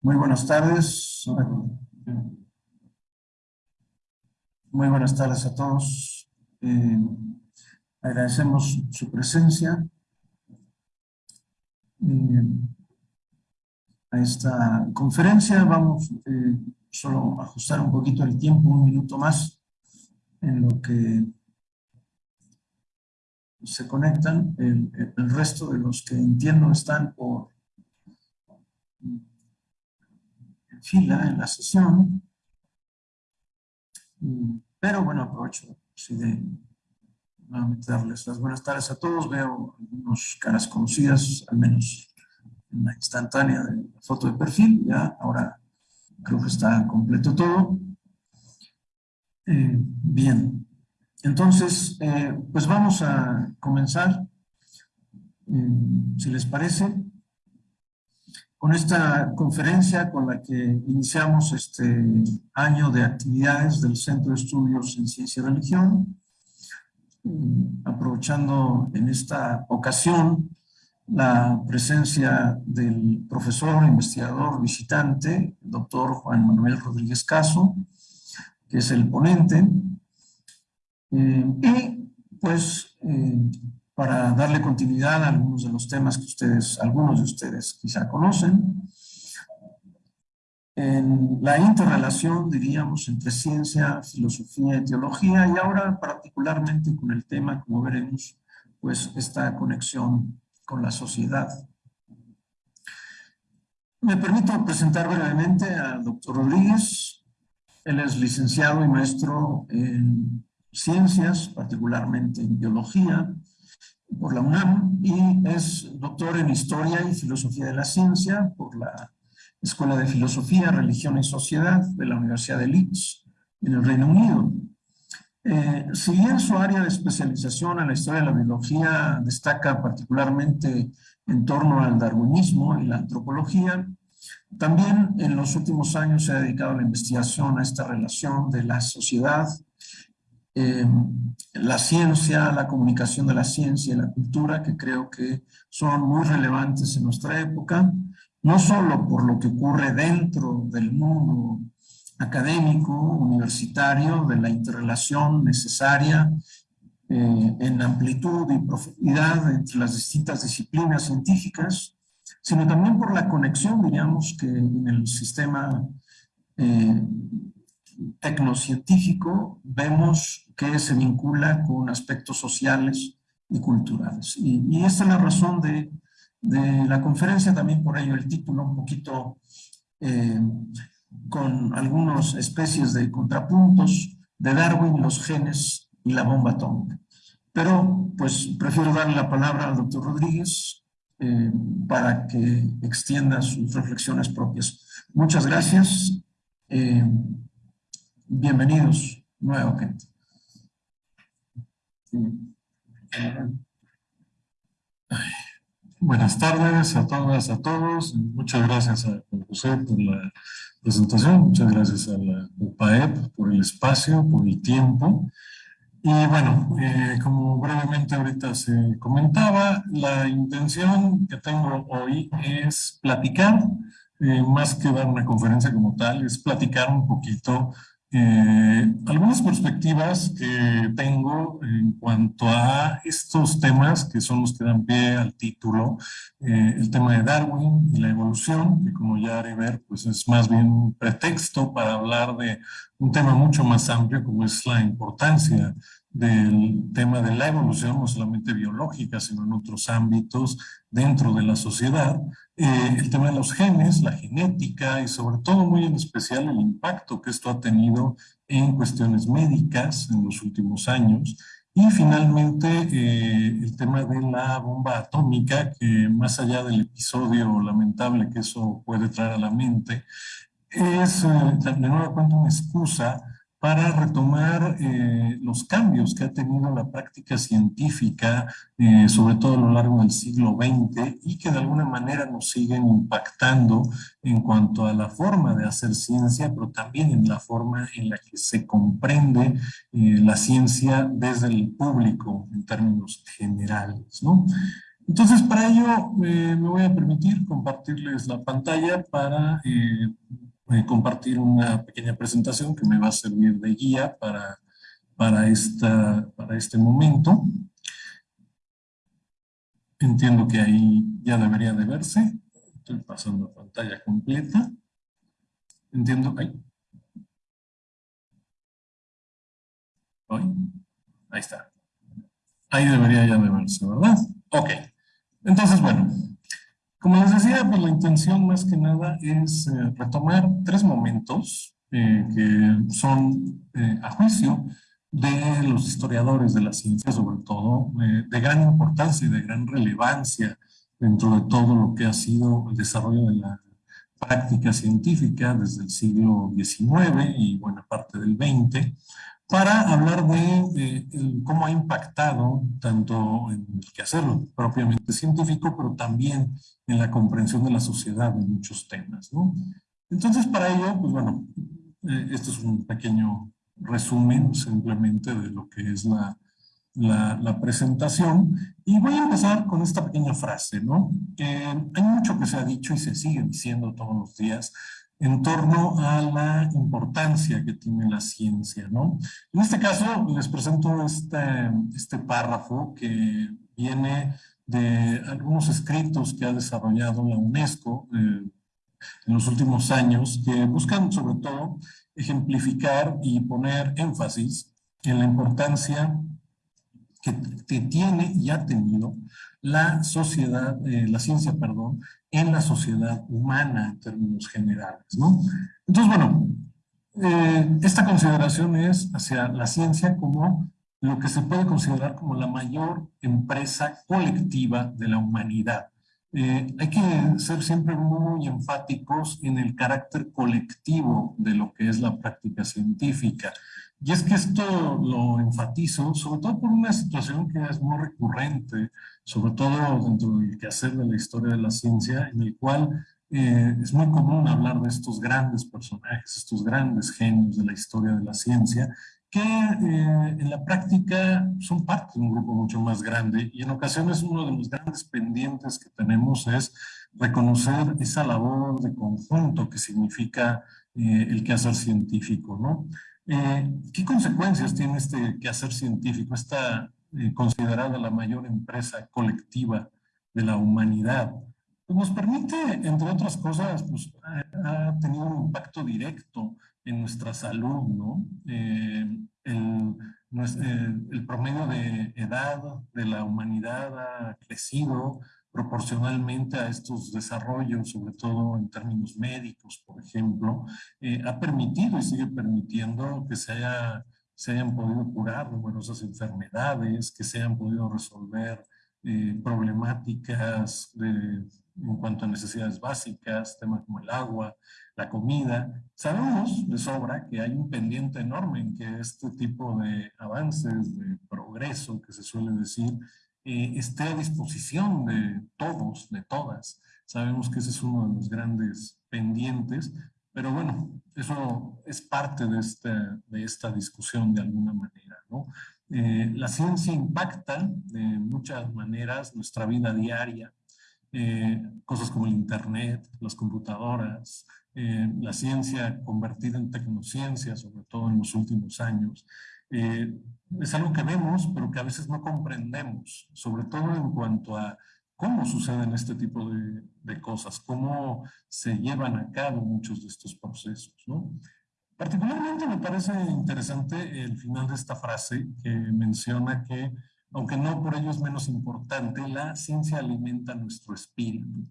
Muy buenas tardes. Muy buenas tardes a todos. Eh, agradecemos su presencia eh, a esta conferencia. Vamos eh, solo a ajustar un poquito el tiempo, un minuto más, en lo que se conectan. El, resto de los que entiendo están por en fila en la sesión. Pero bueno, aprovecho de nuevamente darles las buenas tardes a todos. Veo algunas caras conocidas, al menos en la instantánea de la foto de perfil. Ya ahora creo que está completo todo. Eh, bien, entonces, eh, pues vamos a comenzar, eh, si les parece, con esta conferencia con la que iniciamos este año de actividades del Centro de Estudios en Ciencia y Religión, aprovechando en esta ocasión la presencia del profesor investigador visitante, doctor Juan Manuel Rodríguez Caso, que es el ponente, eh, y pues eh, para darle continuidad a algunos de los temas que ustedes, algunos de ustedes quizá conocen. En la interrelación, diríamos, entre ciencia, filosofía y teología, y ahora particularmente con el tema, como veremos, pues esta conexión con la sociedad. Me permito presentar brevemente al doctor Rodríguez. Él es licenciado y maestro en ciencias, particularmente en biología, por la UNAM y es doctor en Historia y Filosofía de la Ciencia por la Escuela de Filosofía, Religión y Sociedad de la Universidad de Leeds en el Reino Unido. Eh, si bien su área de especialización en la historia de la biología destaca particularmente en torno al darwinismo y la antropología, también en los últimos años se ha dedicado a la investigación a esta relación de la sociedad Em, la ciencia, la comunicación de la ciencia y la cultura, que creo que son muy relevantes en nuestra época, no solo por lo que ocurre dentro del mundo académico, universitario, de la interrelación necesaria eh, en amplitud y profundidad entre las distintas disciplinas científicas, sino también por la conexión, diríamos, que en el sistema eh, tecnocientífico vemos que se vincula con aspectos sociales y culturales. Y, esta es la razón de, la conferencia, también por ello el título un poquito eh, con algunas especies de contrapuntos de Darwin, los genes y la bomba atómica. Pero pues prefiero darle la palabra al doctor Rodríguez eh, para que extienda sus reflexiones propias. Muchas gracias. Eh, Bienvenidos nuevamente. Buenas tardes a todas, a todos. Muchas gracias a José por la presentación. Muchas gracias a la UPAEP por el espacio, por el tiempo. Y bueno, eh, como brevemente ahorita se comentaba, la intención que tengo hoy es platicar, eh, más que dar una conferencia como tal, es platicar un poquito eh, algunas perspectivas que tengo en cuanto a estos temas que son los que dan pie al título, eh, el tema de Darwin y la evolución, que como ya haré ver, pues es más bien un pretexto para hablar de un tema mucho más amplio como es la importancia del tema de la evolución, no solamente biológica, sino en otros ámbitos dentro de la sociedad, eh, el tema de los genes, la genética y sobre todo muy en especial el impacto que esto ha tenido en cuestiones médicas en los últimos años. Y finalmente eh, el tema de la bomba atómica que más allá del episodio lamentable que eso puede traer a la mente es eh, de nuevo cuenta una excusa para retomar eh, los cambios que ha tenido la práctica científica, eh, sobre todo a lo largo del siglo XX, y que de alguna manera nos siguen impactando en cuanto a la forma de hacer ciencia, pero también en la forma en la que se comprende eh, la ciencia desde el público en términos generales. ¿no? Entonces, para ello me voy a permitir compartirles la pantalla para A compartir una pequeña presentación que me va a servir de guía para, para, esta, para este momento. Entiendo que ahí ya debería de verse. Estoy pasando pantalla completa. Entiendo. Ahí. Ahí está. Ahí debería ya de verse, ¿verdad? Ok. Entonces, bueno, como les decía, pues la intención más que nada es eh, retomar tres momentos eh, que son, eh, a juicio de los historiadores de la ciencia, sobre todo, de gran importancia y de gran relevancia dentro de todo lo que ha sido el desarrollo de la práctica científica desde el siglo XIX y buena parte del XX, para hablar de, cómo ha impactado tanto en el quehacer propiamente científico, pero también en la comprensión de la sociedad en muchos temas. ¿no? Entonces, para ello, pues bueno, eh, esto es un pequeño resumen simplemente de lo que es la, la, la, presentación. Y voy a empezar con esta pequeña frase, ¿no? hay mucho que se ha dicho y se sigue diciendo todos los días en torno a la importancia que tiene la ciencia, ¿no? En este caso les presento este, este párrafo que viene de algunos escritos que ha desarrollado la UNESCO eh, en los últimos años que buscan sobre todo ejemplificar y poner énfasis en la importancia que, tiene y ha tenido la sociedad, eh, la ciencia, perdón, en la sociedad humana en términos generales, ¿no? Entonces, bueno, eh, esta consideración es hacia la ciencia como lo que se puede considerar como la mayor empresa colectiva de la humanidad. Eh, hay que ser siempre muy enfáticos en el carácter colectivo de lo que es la práctica científica. Y es que esto lo enfatizo, sobre todo por una situación que es muy recurrente, sobre todo dentro del quehacer de la historia de la ciencia, en el cual eh, es muy común hablar de estos grandes personajes, estos grandes genios de la historia de la ciencia, que eh, en la práctica son parte de un grupo mucho más grande y en ocasiones uno de los grandes pendientes que tenemos es reconocer esa labor de conjunto que significa eh, el quehacer científico, ¿no? Eh, ¿Qué consecuencias tiene este quehacer científico, esta eh, considerada la mayor empresa colectiva de la humanidad? Pues nos permite, entre otras cosas, pues, ha, tenido un impacto directo en nuestra salud, ¿no? Eh, el, el promedio de edad de la humanidad ha crecido, proporcionalmente a estos desarrollos, sobre todo en términos médicos, por ejemplo, eh, ha permitido y sigue permitiendo que se, haya, se hayan podido curar numerosas enfermedades, que se hayan podido resolver eh, problemáticas en cuanto a necesidades básicas, temas como el agua, la comida. Sabemos de sobra que hay un pendiente enorme en que este tipo de avances, de progreso que se suele decir, eh, esté a disposición de todos, de todas. Sabemos que ese es uno de los grandes pendientes, pero bueno, eso es parte de esta, de esta discusión de alguna manera. ¿no? Eh, la ciencia impacta de muchas maneras nuestra vida diaria, eh, cosas como el internet, las computadoras, la ciencia convertida en tecnociencia, sobre todo en los últimos años, eh, es algo que vemos, pero que a veces no comprendemos, sobre todo en cuanto a cómo suceden este tipo de, de cosas, cómo se llevan a cabo muchos de estos procesos. ¿no? Particularmente me parece interesante el final de esta frase que menciona que, aunque no por ello es menos importante, la ciencia alimenta nuestro espíritu.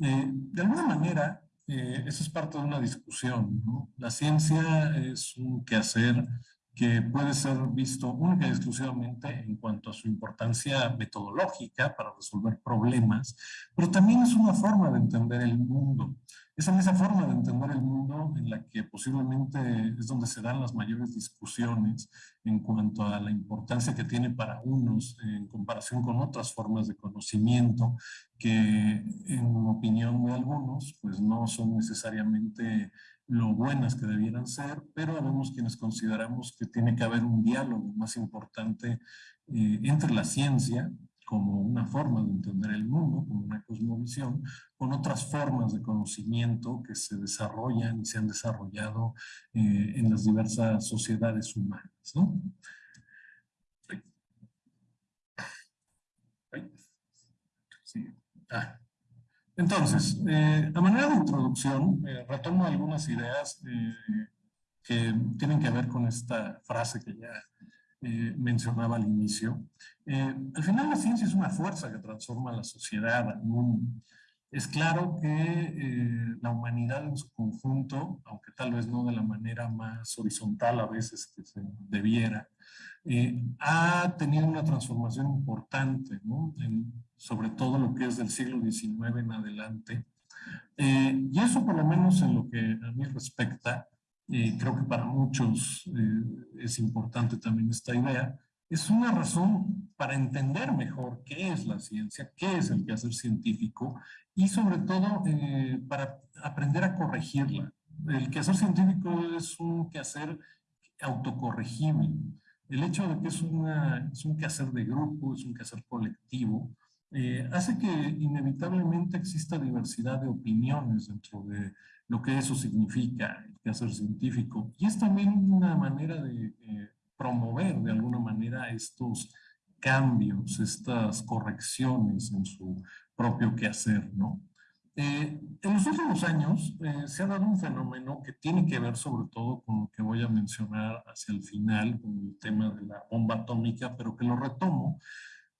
Eh, de alguna manera, eh, eso es parte de una discusión. ¿no? La ciencia es un quehacer que puede ser visto única y exclusivamente en cuanto a su importancia metodológica para resolver problemas, pero también es una forma de entender el mundo. Es en esa forma de entender el mundo en la que posiblemente es donde se dan las mayores discusiones en cuanto a la importancia que tiene para unos en comparación con otras formas de conocimiento que en opinión de algunos pues no son necesariamente lo buenas que debieran ser, pero vemos quienes consideramos que tiene que haber un diálogo más importante eh, entre la ciencia como una forma de entender el mundo, como una cosmovisión, con otras formas de conocimiento que se desarrollan y se han desarrollado eh, en las diversas sociedades humanas. ¿no? Sí. Ah. Entonces, eh, a manera de introducción, eh, retomo algunas ideas eh, que tienen que ver con esta frase que ya mencionaba al inicio. al final la ciencia es una fuerza que transforma la sociedad, al mundo. Es claro que la humanidad en su conjunto, aunque tal vez no de la manera más horizontal a veces que se debiera, ha tenido una transformación importante, ¿no? Sobre todo lo que es del siglo XIX en adelante. Eh, y eso por lo menos en lo que a mí respecta, eh, creo que para muchos eh, es importante también esta idea, es una razón para entender mejor qué es la ciencia, qué es el quehacer científico y sobre todo para aprender a corregirla. El quehacer científico es un quehacer autocorregible. El hecho de que es, una, es un quehacer de grupo, es un quehacer colectivo, eh, hace que inevitablemente exista diversidad de opiniones dentro de lo que eso significa, el quehacer científico. Y es también una manera de eh, promover de alguna manera estos cambios, estas correcciones en su propio quehacer, ¿no? Eh, en los últimos años se ha dado un fenómeno que tiene que ver sobre todo con lo que voy a mencionar hacia el final, con el tema de la bomba atómica, pero que lo retomo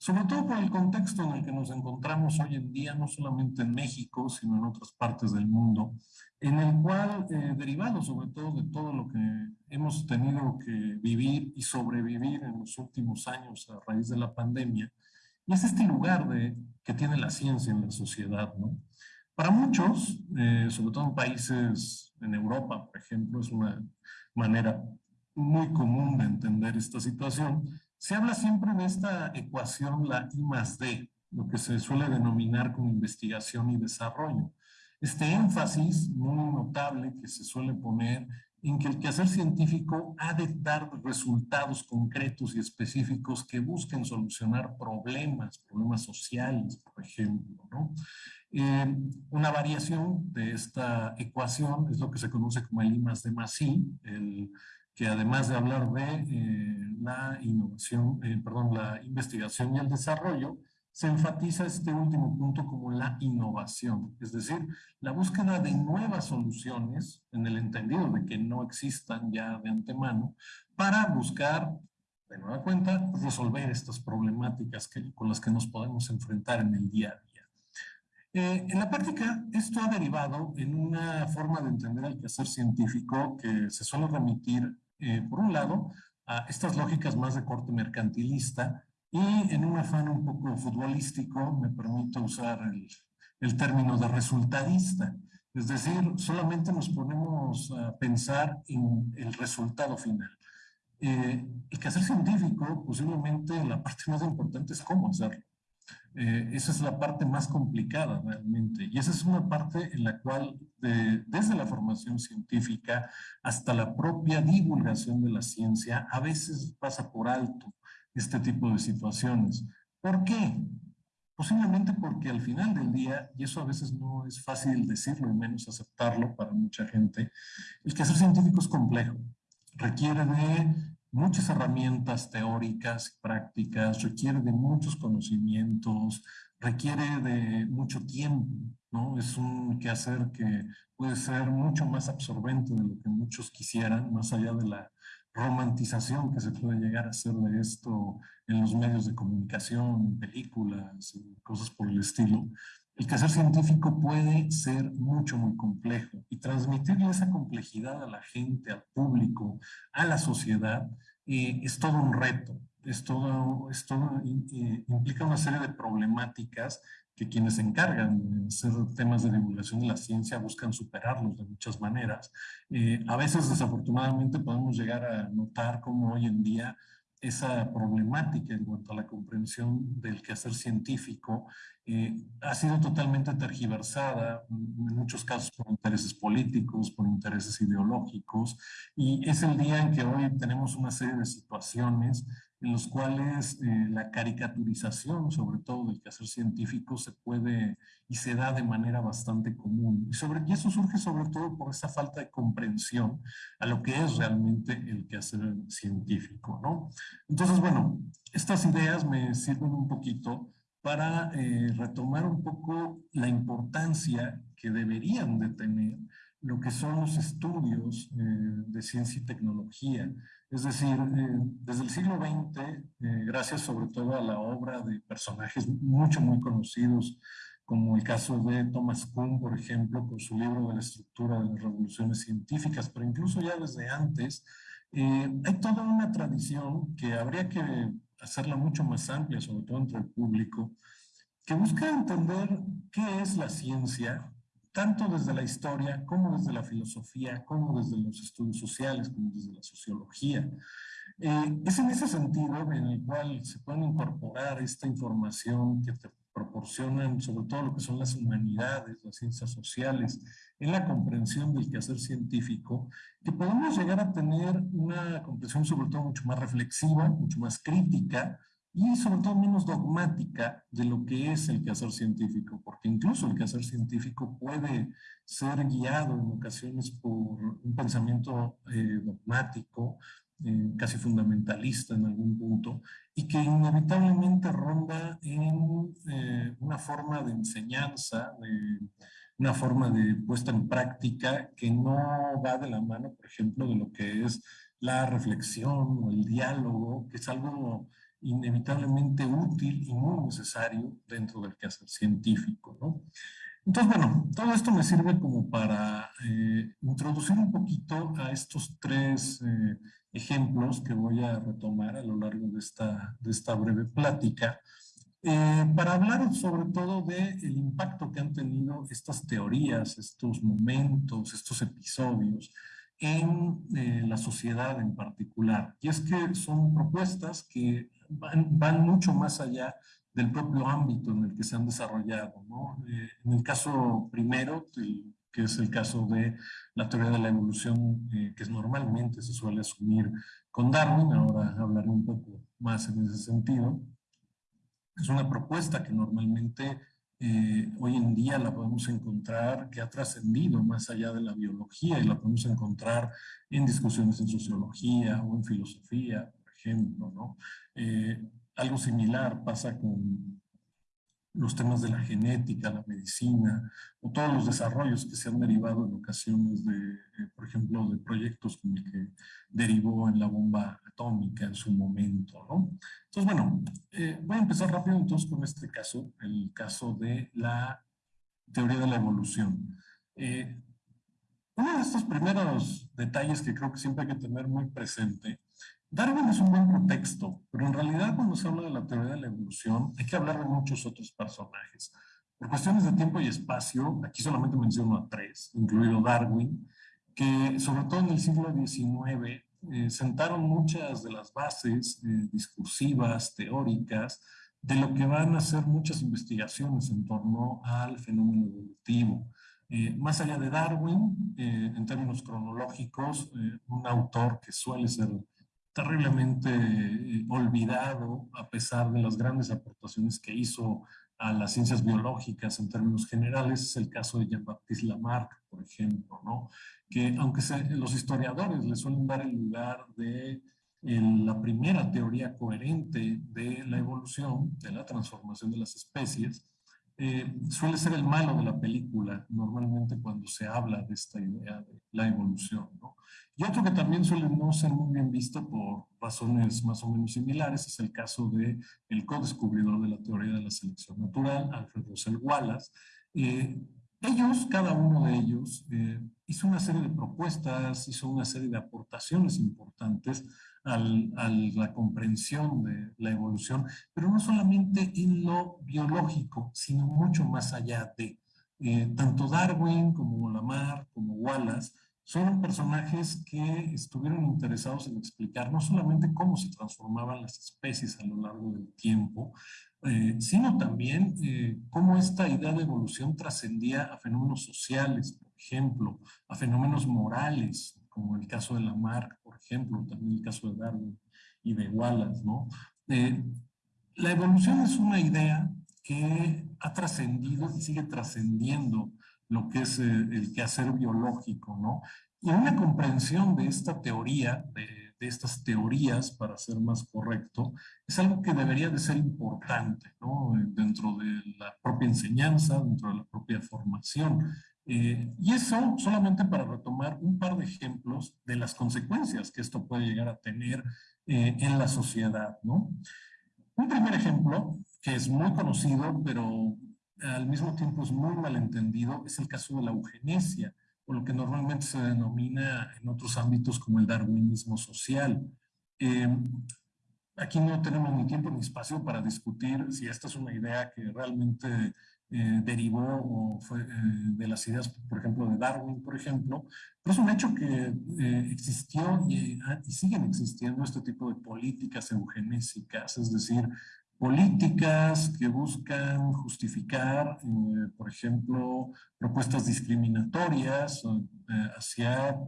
sobre todo por el contexto en el que nos encontramos hoy en día, no solamente en México, sino en otras partes del mundo, en el cual, eh, derivado sobre todo de todo lo que hemos tenido que vivir y sobrevivir en los últimos años a raíz de la pandemia, y es este lugar de, que tiene la ciencia en la sociedad. ¿no? Para muchos, eh, sobre todo en países en Europa, por ejemplo, es una manera muy común de entender esta situación, se habla siempre de esta ecuación, la I más D, lo que se suele denominar como investigación y desarrollo. Este énfasis muy notable que se suele poner en que el quehacer científico ha de dar resultados concretos y específicos que busquen solucionar problemas, problemas sociales, por ejemplo. ¿no? Eh, una variación de esta ecuación es lo que se conoce como el I más D más I, el que además de hablar de eh, la innovación, eh, perdón, la investigación y el desarrollo, se enfatiza este último punto como la innovación, es decir, la búsqueda de nuevas soluciones, en el entendido de que no existan ya de antemano, para buscar, de nueva cuenta, resolver estas problemáticas con las que nos podemos enfrentar en el día a día. Eh, en la práctica, esto ha derivado en una forma de entender el quehacer científico que se suele remitir eh, por un lado, a estas lógicas más de corte mercantilista y en un afán un poco futbolístico, me permito usar el, el término de resultadista. Es decir, solamente nos ponemos a pensar en el resultado final. Eh, el quehacer científico, posiblemente la parte más importante es cómo hacerlo. Eh, esa es la parte más complicada realmente y esa es una parte en la cual desde la formación científica hasta la propia divulgación de la ciencia a veces pasa por alto este tipo de situaciones. ¿Por qué? Posiblemente porque al final del día, y eso a veces no es fácil decirlo y menos aceptarlo para mucha gente, el quehacer científico es complejo, requiere de muchas herramientas teóricas prácticas, requiere de muchos conocimientos, requiere de mucho tiempo, ¿no? Es un quehacer que puede ser mucho más absorbente de lo que muchos quisieran, más allá de la romantización que se puede llegar a hacer de esto en los medios de comunicación, en películas, cosas por el estilo. El quehacer científico puede ser mucho, muy complejo y transmitirle esa complejidad a la gente, al público, a la sociedad, eh, es todo un reto. Es todo, eh, implica una serie de problemáticas que quienes se encargan de hacer temas de divulgación de la ciencia buscan superarlos de muchas maneras. Eh, a veces, desafortunadamente, podemos llegar a notar cómo hoy en día esa problemática en cuanto a la comprensión del quehacer científico eh, ha sido totalmente tergiversada, en muchos casos por intereses políticos, por intereses ideológicos, y es el día en que hoy tenemos una serie de situaciones en los cuales eh, la caricaturización, sobre todo del quehacer científico, se puede y se da de manera bastante común. Y, sobre, y eso surge sobre todo por esa falta de comprensión a lo que es realmente el quehacer científico, ¿no? Entonces, bueno, estas ideas me sirven un poquito para eh, retomar un poco la importancia que deberían de tener lo que son los estudios eh, de ciencia y tecnología. Es decir, eh, desde el siglo XX, eh, gracias sobre todo a la obra de personajes mucho, muy conocidos, como el caso de Thomas Kuhn, por ejemplo, con su libro de la estructura de las revoluciones científicas, pero incluso ya desde antes, hay toda una tradición que habría que hacerla mucho más amplia, sobre todo entre el público, que busca entender qué es la ciencia, tanto desde la historia como desde la filosofía, como desde los estudios sociales, como desde la sociología. Eh, es en ese sentido en el cual se puede incorporar esta información que te proporcionan sobre todo lo que son las humanidades, las ciencias sociales, en la comprensión del quehacer científico, que podemos llegar a tener una comprensión sobre todo mucho más reflexiva, mucho más crítica, y sobre todo menos dogmática de lo que es el quehacer científico, porque incluso el quehacer científico puede ser guiado en ocasiones por un pensamiento eh, dogmático, eh, casi fundamentalista en algún punto, y que inevitablemente ronda en eh, una forma de enseñanza, una forma de puesta en práctica que no va de la mano, por ejemplo, de lo que es la reflexión o el diálogo, que es algo inevitablemente útil y muy necesario dentro del quehacer científico. ¿no? Entonces, bueno, todo esto me sirve como para eh, introducir un poquito a estos tres eh, ejemplos que voy a retomar a lo largo de esta, de esta breve plática, eh, para hablar sobre todo del el impacto que han tenido estas teorías, estos momentos, estos episodios en la sociedad en particular. Y es que son propuestas que van, mucho más allá del propio ámbito en el que se han desarrollado. Eh, en el caso primero, que es el caso de la teoría de la evolución, eh, que normalmente se suele asumir con Darwin, ahora hablaré un poco más en ese sentido, es una propuesta que normalmente eh, hoy en día la podemos encontrar, que ha trascendido más allá de la biología y la podemos encontrar en discusiones en sociología o en filosofía, ejemplo, ¿no? Eh, algo similar pasa con los temas de la genética, la medicina, o todos los desarrollos que se han derivado en ocasiones de, eh, por ejemplo, de proyectos como el que derivó en la bomba atómica en su momento, ¿no? Entonces, bueno, eh, voy a empezar rápido entonces con este caso, el caso de la teoría de la evolución. uno de estos primeros detalles que creo que siempre hay que tener muy presente Darwin es un buen contexto, pero en realidad cuando se habla de la teoría de la evolución hay que hablar de muchos otros personajes. Por cuestiones de tiempo y espacio, aquí solamente menciono a tres, incluido Darwin, que sobre todo en el siglo XIX eh, sentaron muchas de las bases eh, discursivas, teóricas, de lo que van a ser muchas investigaciones en torno al fenómeno evolutivo. Eh, más allá de Darwin, en términos cronológicos, un autor que suele ser terriblemente eh, olvidado a pesar de las grandes aportaciones que hizo a las ciencias biológicas en términos generales, es el caso de Jean-Baptiste Lamarck, por ejemplo, ¿no? que aunque los historiadores le suelen dar el lugar de la primera teoría coherente de la evolución, de la transformación de las especies, eh, suele ser el malo de la película, normalmente cuando se habla de esta idea de la evolución. ¿no? Y otro que también suele no ser muy bien visto por razones más o menos similares es el caso de el co-descubridor de la teoría de la selección natural, Alfred Russell Wallace. Eh, ellos, cada uno de ellos, eh, hizo una serie de propuestas, hizo una serie de aportaciones importantes a la comprensión de la evolución, pero no solamente en lo biológico, sino mucho más allá de. Eh, tanto Darwin como Lamarck como Wallace son personajes que estuvieron interesados en explicar no solamente cómo se transformaban las especies a lo largo del tiempo, eh, sino también eh, cómo esta idea de evolución trascendía a fenómenos sociales, por ejemplo, a fenómenos morales, como el caso de Lamarck, por ejemplo, también el caso de Darwin y de Wallace, ¿no? Eh, la evolución es una idea que ha trascendido y sigue trascendiendo lo que es eh, el quehacer biológico, ¿no? Y una comprensión de esta teoría, de, estas teorías, para ser más correcto, es algo que debería de ser importante, ¿no? Dentro de la propia enseñanza, dentro de la propia formación. Eh, y eso solamente para retomar un par de ejemplos de las consecuencias que esto puede llegar a tener eh, en la sociedad, ¿no? Un primer ejemplo, que es muy conocido, pero al mismo tiempo es muy malentendido, es el caso de la eugenesia, o lo que normalmente se denomina en otros ámbitos como el darwinismo social. Eh, aquí no tenemos ni tiempo ni espacio para discutir si esta es una idea que realmente eh, derivó o fue eh, de las ideas, por ejemplo, de Darwin, por ejemplo, pero es un hecho que existió y, ah, y, siguen existiendo este tipo de políticas eugenésicas, es decir, políticas que buscan justificar, eh, por ejemplo, propuestas discriminatorias eh, hacia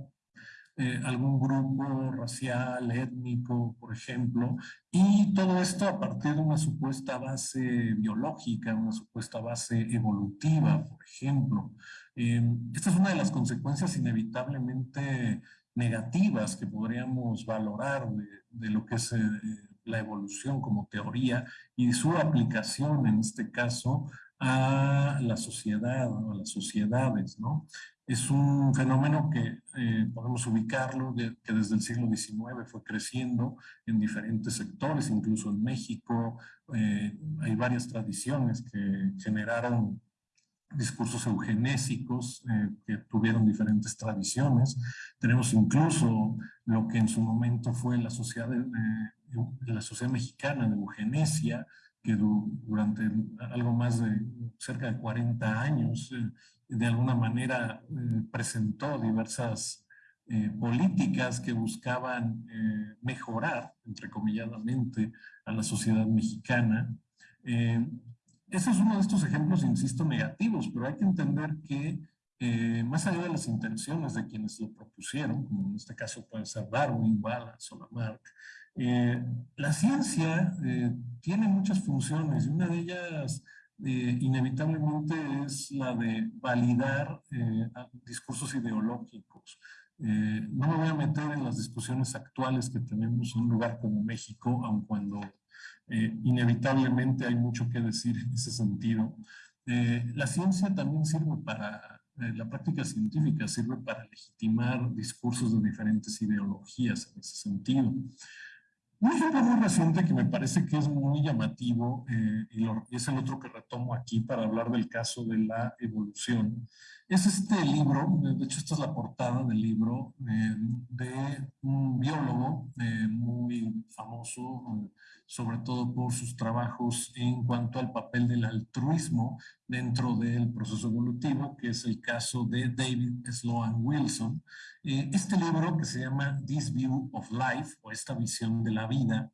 eh, algún grupo racial, étnico, por ejemplo, y todo esto a partir de una supuesta base biológica, una supuesta base evolutiva, por ejemplo. esta es una de las consecuencias inevitablemente negativas que podríamos valorar de, de lo que es la evolución como teoría y su aplicación en este caso a la sociedad, a las sociedades, ¿no? Es un fenómeno que eh, podemos ubicarlo, que desde el siglo XIX fue creciendo en diferentes sectores, incluso en México. Eh, hay varias tradiciones que generaron discursos eugenésicos eh, que tuvieron diferentes tradiciones. Tenemos incluso lo que en su momento fue la sociedad de, la Sociedad Mexicana de Eugenesia, que durante algo más de cerca de 40 años, eh, de alguna manera eh, presentó diversas eh, políticas que buscaban mejorar, entrecomilladamente, a la sociedad mexicana. ese es uno de estos ejemplos, insisto, negativos, pero hay que entender que más allá de las intenciones de quienes lo propusieron, como en este caso puede ser Darwin, Wallace o Lamarck, eh, la ciencia eh, tiene muchas funciones y una de ellas eh, inevitablemente es la de validar discursos ideológicos. no me voy a meter en las discusiones actuales que tenemos en un lugar como México, aun cuando inevitablemente hay mucho que decir en ese sentido. la ciencia también sirve para la práctica científica sirve para legitimar discursos de diferentes ideologías en ese sentido. Un muy reciente que me parece que es muy llamativo, eh, y, es el otro que retomo aquí para hablar del caso de la evolución, es este libro, de hecho esta es la portada del libro, eh, de un biólogo eh, muy famoso, sobre todo por sus trabajos en cuanto al papel del altruismo dentro del proceso evolutivo, que es el caso de David Sloan Wilson. Eh, este libro que se llama This View of Life, o esta visión de la vida,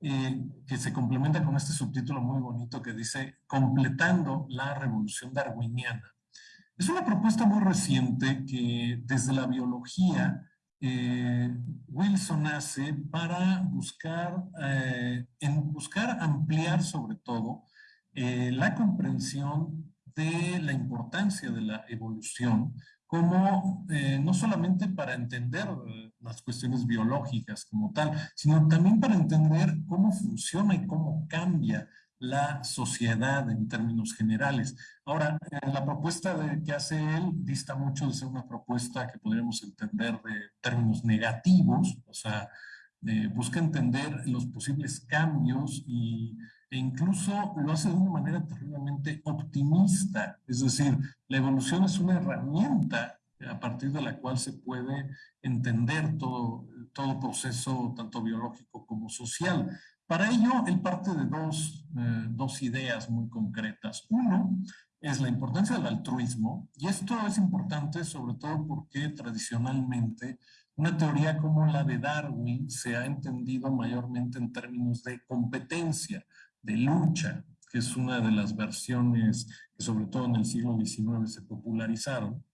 eh, que se complementa con este subtítulo muy bonito que dice Completando la revolución darwiniana. Es una propuesta muy reciente que desde la biología eh, Wilson hace para buscar, en buscar ampliar sobre todo la comprensión de la importancia de la evolución como eh, no solamente para entender eh, las cuestiones biológicas como tal, sino también para entender cómo funciona y cómo cambia la sociedad en términos generales. Ahora, eh, la propuesta que hace él dista mucho de ser una propuesta que podríamos entender de términos negativos, o sea, busca entender los posibles cambios y e incluso lo hace de una manera terriblemente optimista. Es decir, la evolución es una herramienta a partir de la cual se puede entender todo, todo proceso, tanto biológico como social. Para ello, él parte de dos, eh, dos ideas muy concretas. Uno es la importancia del altruismo, y esto es importante sobre todo porque tradicionalmente una teoría como la de Darwin se ha entendido mayormente en términos de competencia, de lucha, que es una de las versiones que sobre todo en el siglo XIX se popularizaron.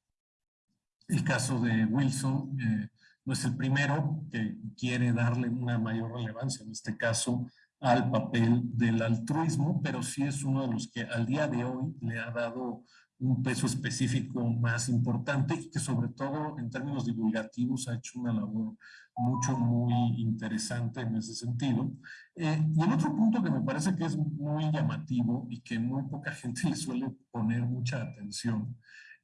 El caso de Wilson eh, no es el primero que quiere darle una mayor relevancia, en este caso, al papel del altruismo, pero sí es uno de los que al día de hoy le ha dado un peso específico más importante y que sobre todo en términos divulgativos ha hecho una labor mucho, muy interesante en ese sentido. Eh, y el otro punto que me parece que es muy llamativo y que muy poca gente le suele poner mucha atención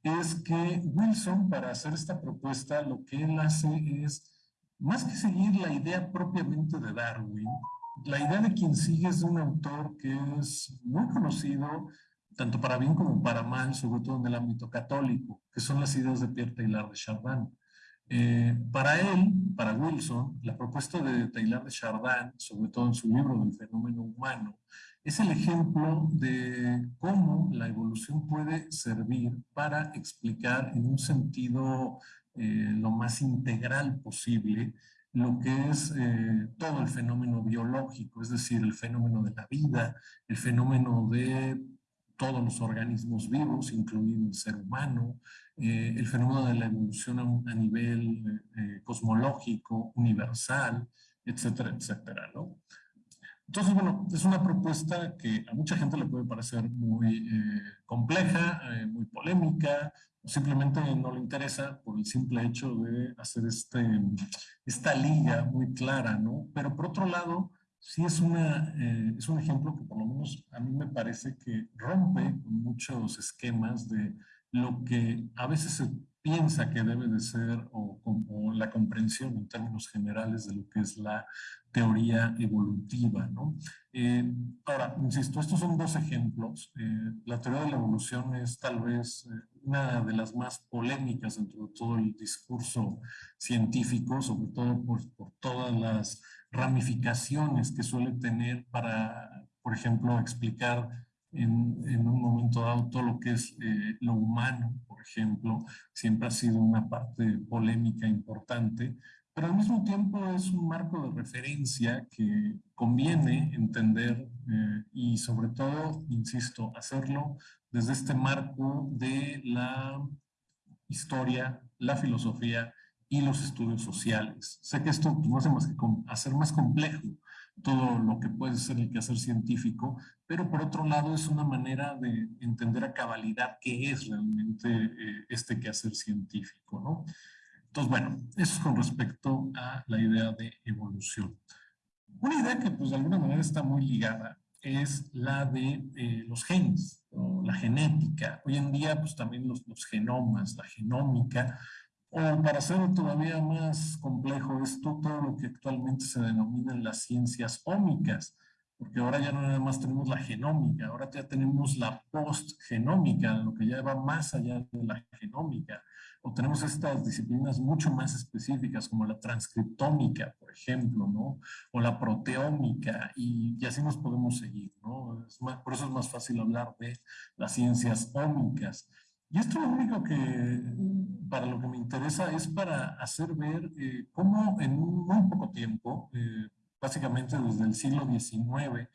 es que Wilson para hacer esta propuesta lo que él hace es, más que seguir la idea propiamente de Darwin, la idea de quien sigue es de un autor que es muy conocido, tanto para bien como para mal, sobre todo en el ámbito católico, que son las ideas de Pierre Taylor de Chardin. Eh, para él, para Wilson, la propuesta de Taylor de Chardin, sobre todo en su libro del fenómeno humano, es el ejemplo de cómo la evolución puede servir para explicar en un sentido eh, lo más integral posible lo que es eh, todo el fenómeno biológico, es decir, el fenómeno de la vida, el fenómeno de todos los organismos vivos, incluido el ser humano, eh, el fenómeno de la evolución a, nivel eh, cosmológico, universal, etcétera, etcétera, ¿no? Entonces, bueno, es una propuesta que a mucha gente le puede parecer muy compleja, muy polémica, simplemente no le interesa por el simple hecho de hacer este, esta liga muy clara, ¿no? Pero por otro lado, sí es, una, eh, es un ejemplo que por lo menos a mí me parece que rompe muchos esquemas de lo que a veces se piensa que debe de ser o, la comprensión en términos generales de lo que es la teoría evolutiva. ¿no? Eh, ahora, insisto, estos son dos ejemplos. Eh, la teoría de la evolución es tal vez eh, una de las más polémicas dentro de todo el discurso científico, sobre todo por todas las ramificaciones que suele tener para, por ejemplo, explicar en, un momento dado todo lo que es eh, lo humano, por ejemplo, siempre ha sido una parte polémica importante, pero al mismo tiempo es un marco de referencia que conviene entender eh, y sobre todo, insisto, hacerlo desde este marco de la historia, la filosofía y los estudios sociales. Sé que esto no hace más que hacer más complejo todo lo que puede ser el quehacer científico, pero por otro lado es una manera de entender a cabalidad qué es realmente eh, este quehacer científico, ¿no? Entonces, bueno, eso es con respecto a la idea de evolución. Una idea que pues de alguna manera está muy ligada es la de eh, los genes, o la genética. Hoy en día pues también los, los genomas, la genómica, o para hacerlo todavía más complejo, esto todo lo que actualmente se denominan las ciencias ómicas, porque ahora ya no nada más tenemos la genómica, ahora ya tenemos la postgenómica, lo que ya va más allá de la genómica, o tenemos estas disciplinas mucho más específicas como la transcriptómica, por ejemplo, ¿no? O la proteómica, y, y así nos podemos seguir, ¿no? por eso es más fácil hablar de las ciencias ómicas. Y esto lo único que, para lo que me interesa es para hacer ver eh, cómo en muy poco tiempo, eh, básicamente desde el siglo XIX,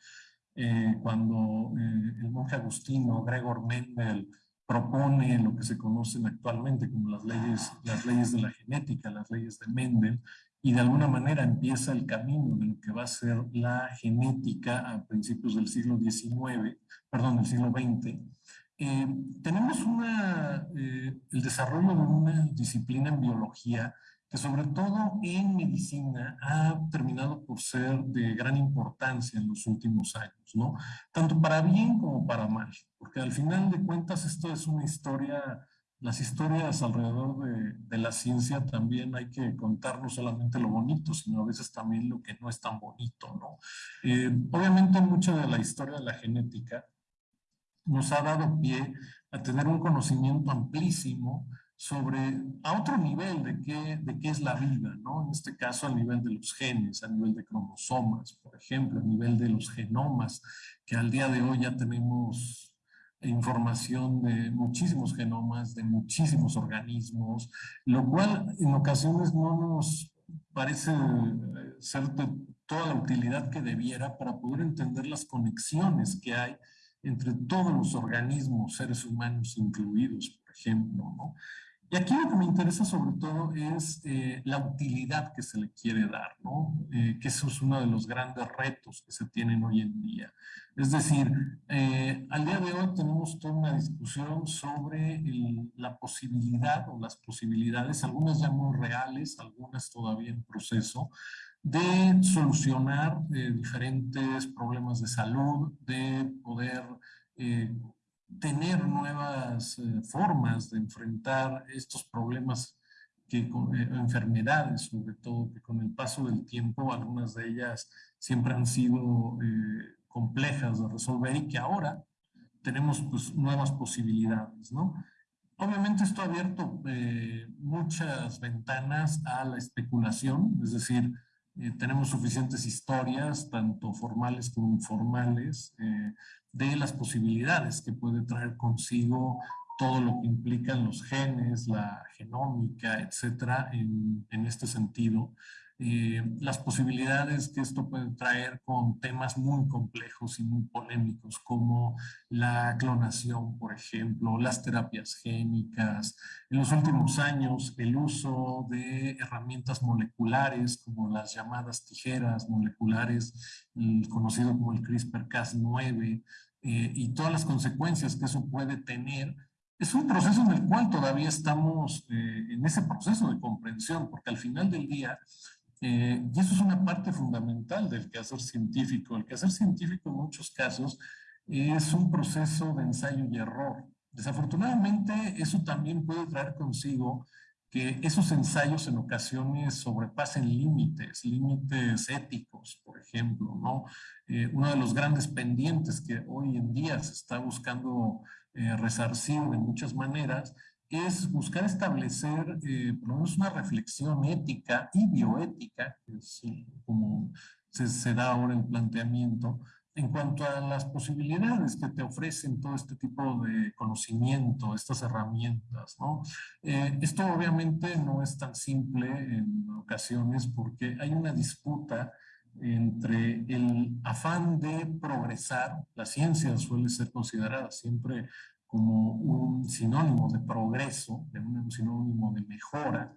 eh, cuando el monje agustino Gregor Mendel propone lo que se conocen actualmente como las leyes, las leyes de la genética, las leyes de Mendel, y de alguna manera empieza el camino de lo que va a ser la genética a principios del siglo XIX, perdón, del siglo XX, eh, tenemos una, eh, el desarrollo de una disciplina en biología que sobre todo en medicina ha terminado por ser de gran importancia en los últimos años, ¿no? Tanto para bien como para mal, porque al final de cuentas esto es una historia las historias alrededor de, de, la ciencia también hay que contar no solamente lo bonito, sino a veces también lo que no es tan bonito, ¿no? Eh, obviamente mucha de la historia de la genética nos ha dado pie a tener un conocimiento amplísimo sobre a otro nivel de qué, de qué es la vida, ¿no? En este caso a nivel de los genes, a nivel de cromosomas, por ejemplo, a nivel de los genomas, que al día de hoy ya tenemos información de muchísimos genomas, de muchísimos organismos, lo cual en ocasiones no nos parece eh, ser de toda la utilidad que debiera para poder entender las conexiones que hay entre todos los organismos, seres humanos incluidos, por ejemplo, ¿no? Y aquí lo que me interesa sobre todo es eh, la utilidad que se le quiere dar, ¿no? Eh, que eso es uno de los grandes retos que se tienen hoy en día. Es decir, eh, al día de hoy tenemos toda una discusión sobre la posibilidad o las posibilidades, algunas ya muy reales, algunas todavía en proceso, de solucionar diferentes problemas de salud, de poder tener nuevas eh, formas de enfrentar estos problemas, que, eh, enfermedades sobre todo, que con el paso del tiempo algunas de ellas siempre han sido eh, complejas de resolver y que ahora tenemos pues, nuevas posibilidades, ¿no? Obviamente esto ha abierto muchas ventanas a la especulación, es decir, tenemos suficientes historias, tanto formales como informales, de las posibilidades que puede traer consigo todo lo que implican los genes, la genómica, etcétera, en este sentido. Eh, las posibilidades que esto puede traer con temas muy complejos y muy polémicos como la clonación, por ejemplo, las terapias génicas. En los últimos años, el uso de herramientas moleculares como las llamadas tijeras moleculares, conocido como el CRISPR-Cas9, eh, y todas las consecuencias que eso puede tener es un proceso en el cual todavía estamos eh, en ese proceso de comprensión, porque al final del día eh, y eso es una parte fundamental del quehacer científico. El quehacer científico en muchos casos es un proceso de ensayo y error. Desafortunadamente, eso también puede traer consigo que esos ensayos en ocasiones sobrepasen límites, límites éticos, por ejemplo, ¿no? Eh, uno de los grandes pendientes que hoy en día se está buscando eh, resarcir de muchas maneras es buscar establecer eh, por lo menos una reflexión ética y bioética, que es como se, se, da ahora el planteamiento, en cuanto a las posibilidades que te ofrecen todo este tipo de conocimiento, estas herramientas, ¿no? Eh, esto obviamente no es tan simple en ocasiones porque hay una disputa entre el afán de progresar, la ciencia suele ser considerada siempre como un sinónimo de progreso, de un sinónimo de mejora,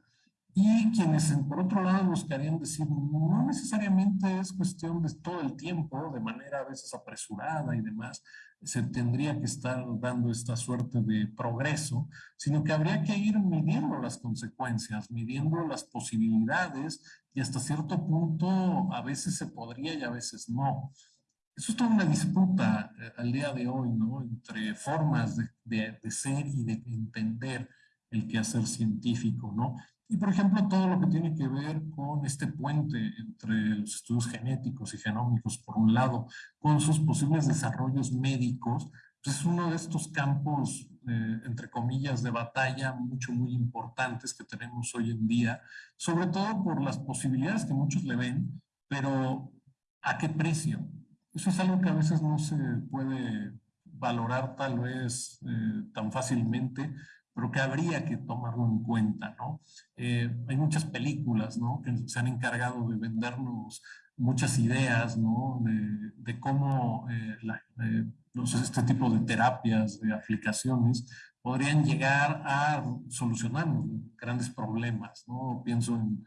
y quienes por otro lado buscarían decir, no necesariamente es cuestión de todo el tiempo, de manera a veces apresurada y demás, se tendría que estar dando esta suerte de progreso, sino que habría que ir midiendo las consecuencias, midiendo las posibilidades y hasta cierto punto a veces se podría y a veces no. Eso es toda una disputa eh, al día de hoy, ¿no? Entre formas de, de, de, ser y de entender el quehacer científico, ¿no? Y, por ejemplo, todo lo que tiene que ver con este puente entre los estudios genéticos y genómicos, por un lado, con sus posibles desarrollos médicos, pues es uno de estos campos, eh, entre comillas, de batalla mucho, muy importantes que tenemos hoy en día, sobre todo por las posibilidades que muchos le ven, pero ¿a qué precio? Eso es algo que a veces no se puede valorar tal vez eh, tan fácilmente, pero que habría que tomarlo en cuenta, ¿no? Eh, hay muchas películas, ¿no? Que se han encargado de vendernos muchas ideas, ¿no? De, cómo eh, este tipo de terapias, de aplicaciones, podrían llegar a solucionarnos grandes problemas, ¿no? Pienso en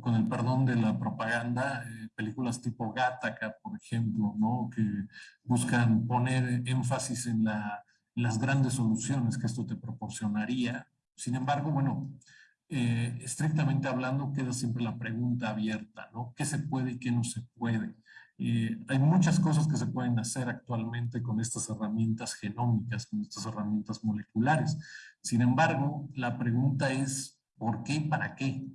con el perdón de la propaganda, eh, películas tipo Gattaca, por ejemplo, ¿no? que buscan poner énfasis en, la, en, las grandes soluciones que esto te proporcionaría. Sin embargo, bueno, eh, estrictamente hablando, queda siempre la pregunta abierta, ¿no? ¿Qué se puede y qué no se puede? Eh, hay muchas cosas que se pueden hacer actualmente con estas herramientas genómicas, con estas herramientas moleculares. Sin embargo, la pregunta es, ¿por qué y para qué?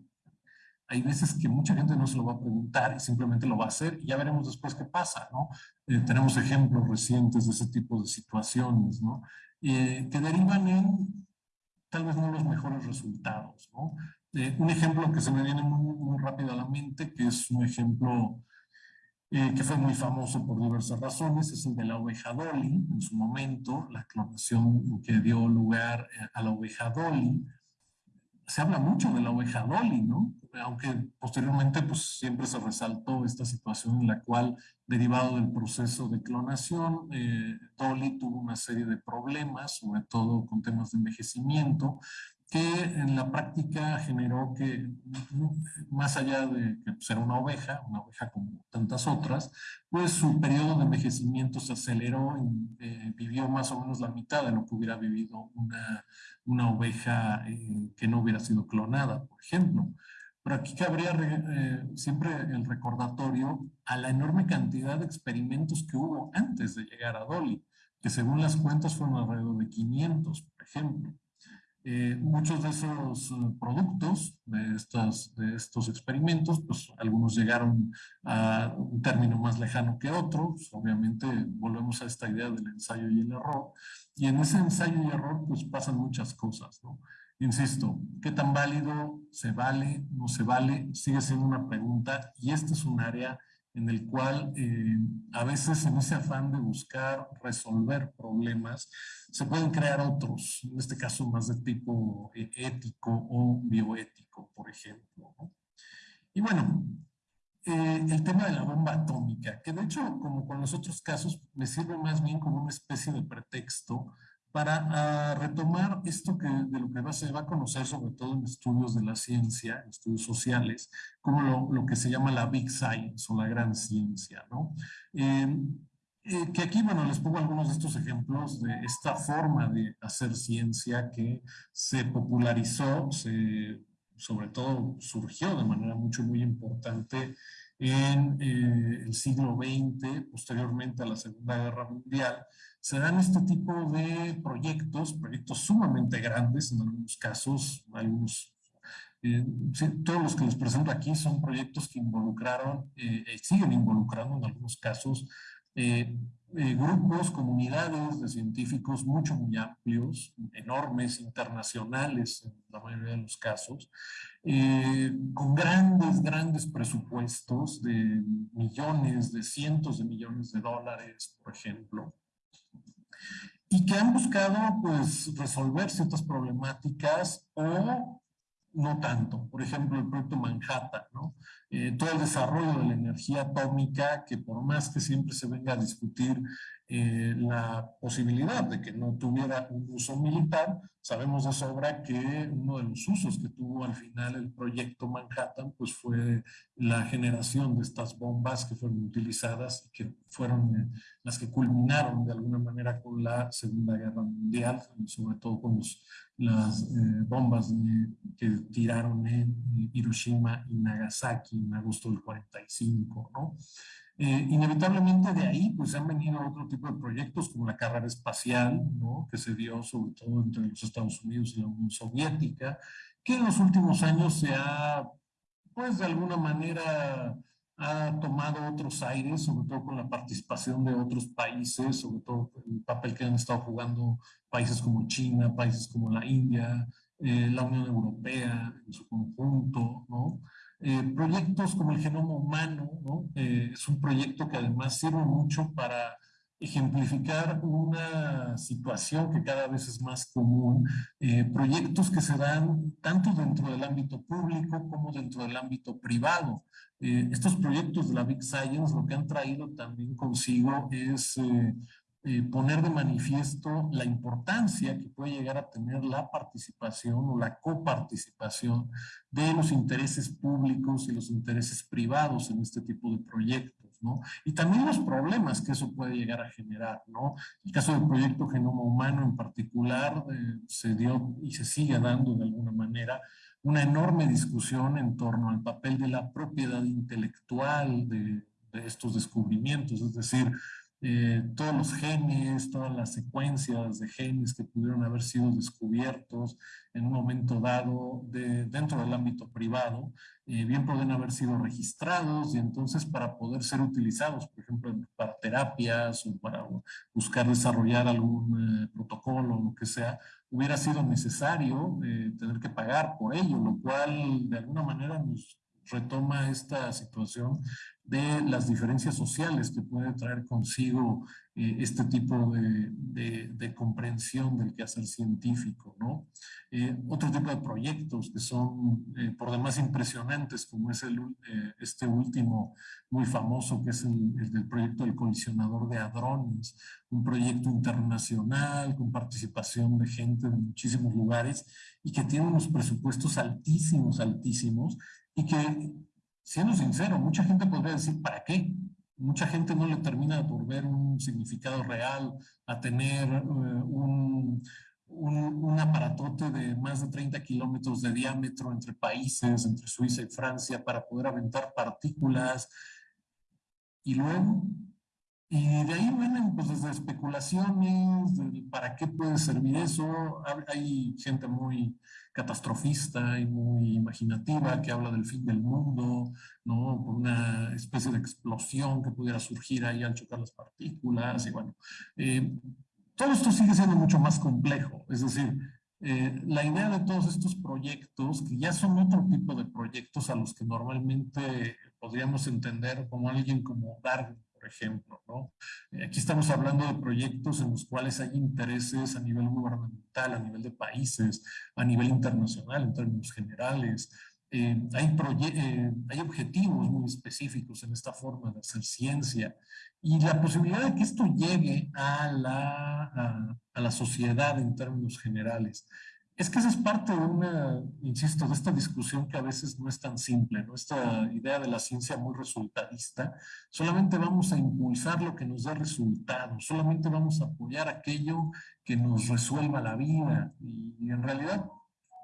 Hay veces que mucha gente no se lo va a preguntar y simplemente lo va a hacer y ya veremos después qué pasa, ¿no? Eh, tenemos ejemplos recientes de ese tipo de situaciones, ¿no? Eh, que derivan en tal vez no los mejores resultados, ¿no? un ejemplo que se me viene muy, muy rápido a la mente, que es un ejemplo eh, que fue muy famoso por diversas razones, es el de la oveja Dolly, en su momento, la clonación que dio lugar eh, a la oveja Dolly. Se habla mucho de la oveja Dolly, ¿no? Aunque posteriormente pues siempre se resaltó esta situación en la cual, derivado del proceso de clonación, eh, Dolly tuvo una serie de problemas, sobre todo con temas de envejecimiento, que en la práctica generó que, más allá de que ser una oveja, una oveja como tantas otras, pues su periodo de envejecimiento se aceleró y eh, vivió más o menos la mitad de lo que hubiera vivido una, una oveja eh, que no hubiera sido clonada, por ejemplo. Pero aquí cabría eh, siempre el recordatorio a la enorme cantidad de experimentos que hubo antes de llegar a Dolly, que según las cuentas fueron alrededor de 500, por ejemplo. Eh, muchos de esos eh, productos, de, estas, de estos experimentos, pues algunos llegaron a un término más lejano que otros, obviamente volvemos a esta idea del ensayo y el error, y en ese ensayo y error pues pasan muchas cosas, ¿no? Insisto, ¿qué tan válido se vale, no se vale? Sigue siendo una pregunta y este es un área en el cual eh, a veces en ese afán de buscar resolver problemas se pueden crear otros, en este caso más de tipo eh, ético o bioético, por ejemplo. Y bueno, eh, el tema de la bomba atómica, que de hecho, como con los otros casos, me sirve más bien como una especie de pretexto para ah, retomar esto que, de lo que se va a conocer sobre todo en estudios de la ciencia, en estudios sociales, como lo, lo que se llama la Big Science o la gran ciencia, ¿no? Em, eh, que aquí, bueno, les pongo algunos de estos ejemplos de esta forma de hacer ciencia que se popularizó, se, sobre todo surgió de manera mucho, muy importante en eh, el siglo XX, posteriormente a la Segunda Guerra Mundial, se dan este tipo de proyectos, proyectos sumamente grandes en algunos casos, algunos, eh, todos los que les presento aquí son proyectos que involucraron, eh, siguen involucrando en algunos casos grupos, comunidades de científicos mucho, muy amplios, enormes, internacionales en la mayoría de los casos, eh, con grandes, grandes presupuestos de millones, de cientos de millones de dólares, por ejemplo, y que han buscado pues resolver ciertas problemáticas o no tanto. Por ejemplo, el proyecto Manhattan, ¿no? Eh, todo el desarrollo de la energía atómica, que por más que siempre se venga a discutir eh, la posibilidad de que no tuviera un uso militar, sabemos de sobra que uno de los usos que tuvo al final el proyecto Manhattan, pues fue la generación de estas bombas que fueron utilizadas y que fueron eh, las que culminaron de alguna manera con la Segunda Guerra Mundial, sobre todo con las eh, bombas que tiraron en Hiroshima y Nagasaki en agosto del 45, ¿no? Eh, inevitablemente de ahí pues han venido otro tipo de proyectos como la carrera espacial, ¿no? que se dio sobre todo entre los Estados Unidos y la Unión Soviética, que en los últimos años se ha, pues de alguna manera, ha tomado otros aires, sobre todo con la participación de otros países, sobre todo el papel que han estado jugando países como China, países como la India, eh, la Unión Europea en su conjunto, ¿no? Eh, proyectos como el genoma humano, ¿no? Eh, es un proyecto que además sirve mucho para ejemplificar una situación que cada vez es más común, eh, proyectos que se dan tanto dentro del ámbito público como dentro del ámbito privado. estos proyectos de la Big Science lo que han traído también consigo es eh, poner de manifiesto la importancia que puede llegar a tener la participación o la coparticipación de los intereses públicos y los intereses privados en este tipo de proyectos, ¿no? Y también los problemas que eso puede llegar a generar, ¿no? El caso del proyecto Genoma Humano en particular eh, se dio y se sigue dando de alguna manera una enorme discusión en torno al papel de la propiedad intelectual, de de estos descubrimientos, es decir, eh, todos los genes, todas las secuencias de genes que pudieron haber sido descubiertos en un momento dado de, dentro del ámbito privado, eh, bien pueden haber sido registrados y entonces para poder ser utilizados, por ejemplo, para terapias o para buscar desarrollar algún eh, protocolo o lo que sea, hubiera sido necesario tener que pagar por ello, lo cual de alguna manera nos retoma esta situación de las diferencias sociales que puede traer consigo eh, este tipo de, de, comprensión del quehacer científico, ¿no? Eh, otro tipo de proyectos que son eh, por demás impresionantes, como es el, este último muy famoso, que es el, el, del proyecto del colisionador de hadrones, un proyecto internacional con participación de gente de muchísimos lugares y que tiene unos presupuestos altísimos, altísimos, y que, siendo sincero, mucha gente podría decir, ¿para qué? Mucha gente no le termina por ver un significado real a tener eh, un, un, aparatote de más de 30 kilómetros de diámetro entre países, entre Suiza y Francia, para poder aventar partículas. Y luego, y de ahí vienen pues desde especulaciones, para qué puede servir eso. Hay gente muy catastrofista y muy imaginativa que habla del fin del mundo, ¿no? Por una especie de explosión que pudiera surgir ahí al chocar las partículas y bueno. Eh, todo esto sigue siendo mucho más complejo, es decir, eh, la idea de todos estos proyectos, que ya son otro tipo de proyectos a los que normalmente podríamos entender como alguien como Darwin ejemplo. ¿no? Eh, aquí estamos hablando de proyectos en los cuales hay intereses a nivel gubernamental, a nivel de países, a nivel internacional en términos generales. Eh, hay, eh, hay objetivos muy específicos en esta forma de hacer ciencia y la posibilidad de que esto llegue a la, a, a la sociedad en términos generales es que esa es parte de una, insisto, de esta discusión que a veces no es tan simple, ¿no? Esta idea de la ciencia muy resultadista, solamente vamos a impulsar lo que nos da resultados, solamente vamos a apoyar aquello que nos resuelva la vida y, en realidad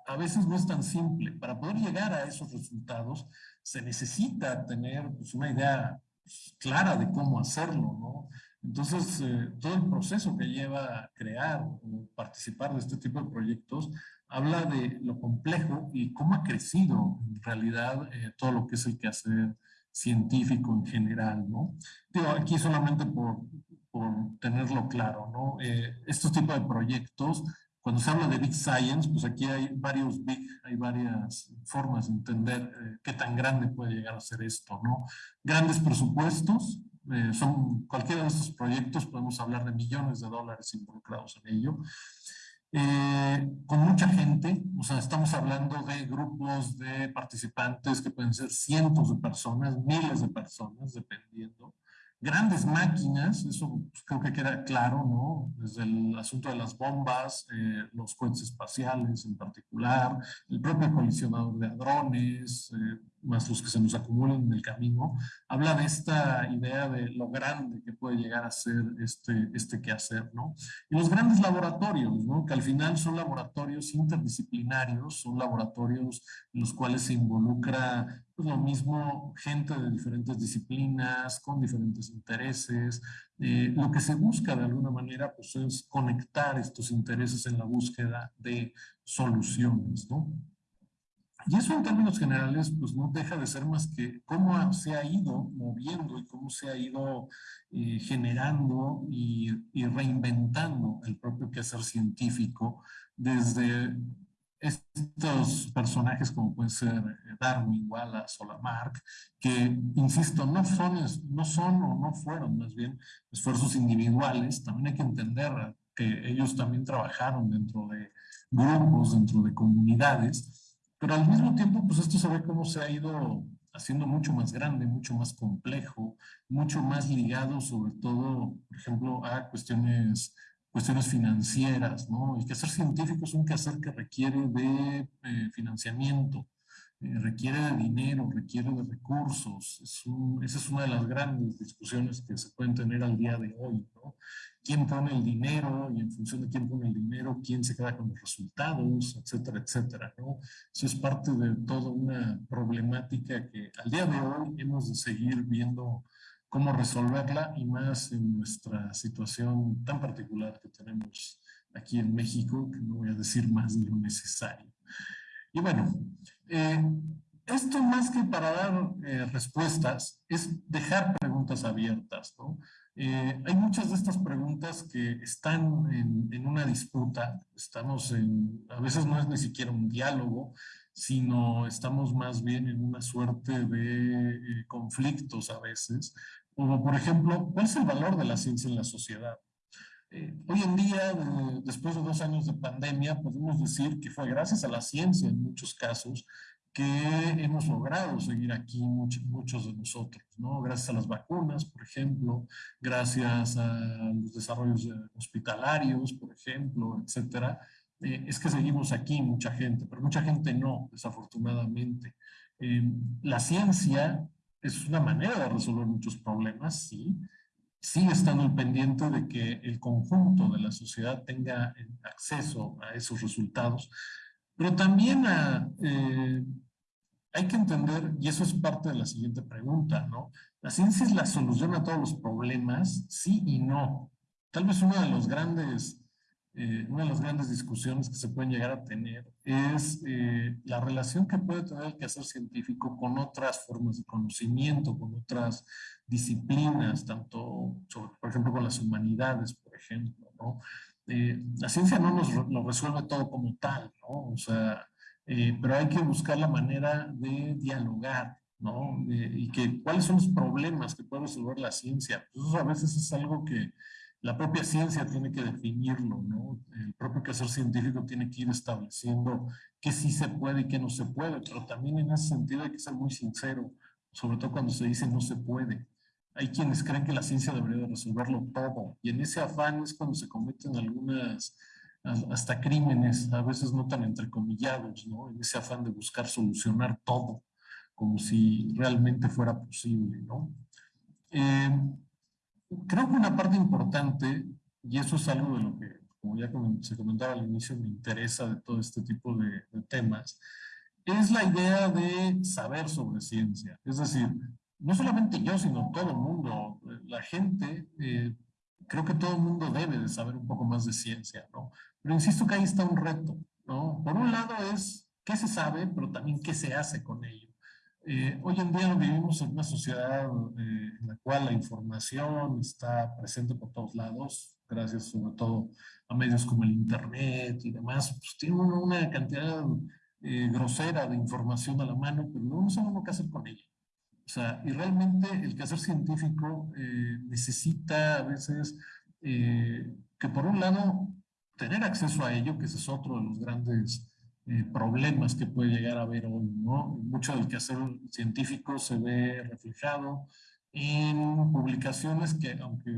a veces no es tan simple. Para poder llegar a esos resultados se necesita tener pues, una idea pues, clara de cómo hacerlo, ¿no? Entonces, eh, todo el proceso que lleva a crear o participar de este tipo de proyectos habla de lo complejo y cómo ha crecido en realidad eh, todo lo que es el quehacer científico en general, ¿no? Digo, aquí solamente por, por tenerlo claro, ¿no? Eh, estos tipos de proyectos, cuando se habla de Big Science, pues aquí hay varios Big, hay varias formas de entender qué tan grande puede llegar a ser esto, ¿no? Grandes presupuestos, eh, son cualquiera de estos proyectos, podemos hablar de millones de dólares involucrados en ello. Eh, con mucha gente, o sea, estamos hablando de grupos de participantes que pueden ser cientos de personas, miles de personas, dependiendo grandes máquinas, eso pues, creo que queda claro, ¿no? Desde el asunto de las bombas, eh, los cohetes espaciales en particular, el propio colisionador de hadrones, eh, más los que se nos acumulan en el camino, habla de esta idea de lo grande que puede llegar a ser este, este quehacer, ¿no? Y los grandes laboratorios, ¿no? Que al final son laboratorios interdisciplinarios, son laboratorios en los cuales se involucra pues, lo mismo gente de diferentes disciplinas, con diferentes intereses. Eh, lo que se busca de alguna manera pues, es conectar estos intereses en la búsqueda de soluciones, ¿no? Y eso en términos generales, pues no deja de ser más que cómo se ha ido moviendo y cómo se ha ido eh, generando y, reinventando el propio quehacer científico desde estos personajes como pueden ser Darwin, Wallace o Lamarck, que, insisto, no son, no son o no fueron más bien esfuerzos individuales, también hay que entender que ellos también trabajaron dentro de grupos, dentro de comunidades, pero al mismo tiempo, pues esto se ve cómo se ha ido haciendo mucho más grande, mucho más complejo, mucho más ligado sobre todo, por ejemplo, a cuestiones, cuestiones financieras, ¿no? El quehacer científico es un quehacer que requiere de eh, financiamiento, eh, requiere de dinero, requiere de recursos. esa es una de las grandes discusiones que se pueden tener al día de hoy, ¿no? quién pone el dinero y en función de quién pone el dinero, quién se queda con los resultados, etcétera, etcétera. ¿no? Eso es parte de toda una problemática que al día de hoy hemos de seguir viendo cómo resolverla y más en nuestra situación tan particular que tenemos aquí en México, que no voy a decir más de lo necesario. Y bueno, eh, esto más que para dar eh, respuestas es dejar preguntas abiertas. ¿no? Eh, hay muchas de estas preguntas que están en, en, una disputa, estamos en, a veces no es ni siquiera un diálogo, sino estamos más bien en una suerte de conflictos a veces, como por ejemplo, ¿cuál es el valor de la ciencia en la sociedad? Eh, hoy en día, después de dos años de pandemia, podemos decir que fue gracias a la ciencia en muchos casos que hemos logrado seguir aquí muchos, muchos de nosotros, ¿no? Gracias a las vacunas, por ejemplo, gracias a los desarrollos hospitalarios, por ejemplo, etcétera, eh, es que seguimos aquí mucha gente, pero mucha gente no, desafortunadamente. Eh, la ciencia es una manera de resolver muchos problemas, sí, sigue estando el pendiente de que el conjunto de la sociedad tenga acceso a esos resultados, pero también eh, hay que entender, y eso es parte de la siguiente pregunta, ¿no? ¿La ciencia es la solución a todos los problemas? Sí y no. Tal vez uno de los grandes eh, una de las grandes discusiones que se pueden llegar a tener es eh, la relación que puede tener el quehacer científico con otras formas de conocimiento, con otras disciplinas, tanto, por ejemplo, con las humanidades, por ejemplo, ¿no? Eh, la ciencia no nos lo resuelve todo como tal, ¿no? O sea, pero hay que buscar la manera de dialogar, ¿no? y que cuáles son los problemas que puede resolver la ciencia. Pues eso a veces es algo que la propia ciencia tiene que definirlo, ¿no? El propio quehacer científico tiene que ir estableciendo qué sí se puede y qué no se puede, pero también en ese sentido hay que ser muy sincero, sobre todo cuando se dice no se puede. Hay quienes creen que la ciencia debería resolverlo todo, y en ese afán es cuando se cometen algunas, hasta crímenes, a veces no tan entrecomillados, ¿no? En ese afán de buscar solucionar todo, como si realmente fuera posible, ¿no? Eh, Creo que una parte importante, y eso es algo de lo que, como ya se comentaba al inicio, me interesa de todo este tipo de, temas, es la idea de saber sobre ciencia. Es decir, no solamente yo, sino todo el mundo, la gente, eh, creo que todo el mundo debe de saber un poco más de ciencia, ¿no? Pero insisto que ahí está un reto, ¿no? Por un lado es qué se sabe, pero también qué se hace con ello. Eh, hoy en día vivimos en una sociedad eh, en la cual la información está presente por todos lados, gracias sobre todo a medios como el Internet y demás, pues tiene una cantidad eh, grosera de información a la mano, pero no sabemos qué hacer con ella. O sea, y realmente el quehacer científico necesita a veces que por un lado tener acceso a ello, que ese es otro de los grandes eh, problemas que puede llegar a haber hoy, ¿no? Mucho del quehacer científico se ve reflejado en publicaciones que, aunque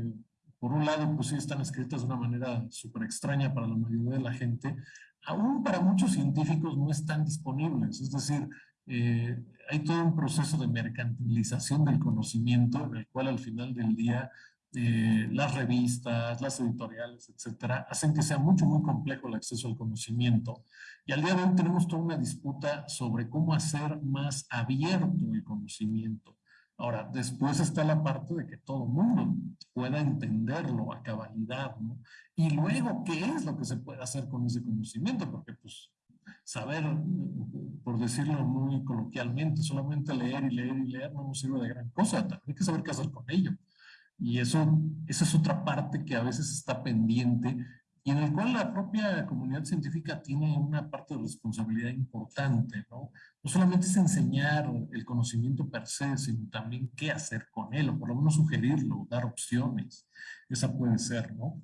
por un lado, pues sí están escritas de una manera súper extraña para la mayoría de la gente, aún para muchos científicos no están disponibles. Es decir, eh, hay todo un proceso de mercantilización del conocimiento en el cual al final del día eh, las revistas, las editoriales, etcétera, hacen que sea mucho, muy complejo el acceso al conocimiento. Y al día de hoy tenemos toda una disputa sobre cómo hacer más abierto el conocimiento. Ahora, después está la parte de que todo mundo pueda entenderlo a cabalidad, ¿no? Y luego, ¿qué es lo que se puede hacer con ese conocimiento? Porque, pues, saber, por decirlo muy coloquialmente, solamente leer y leer y leer no nos sirve de gran cosa, también hay que saber qué hacer con ello. Y eso, esa es otra parte que a veces está pendiente y en el cual la propia comunidad científica tiene una parte de responsabilidad importante, ¿no? No solamente es enseñar el conocimiento per se, sino también qué hacer con él, o por lo menos sugerirlo, dar opciones. Esa puede ser, ¿no?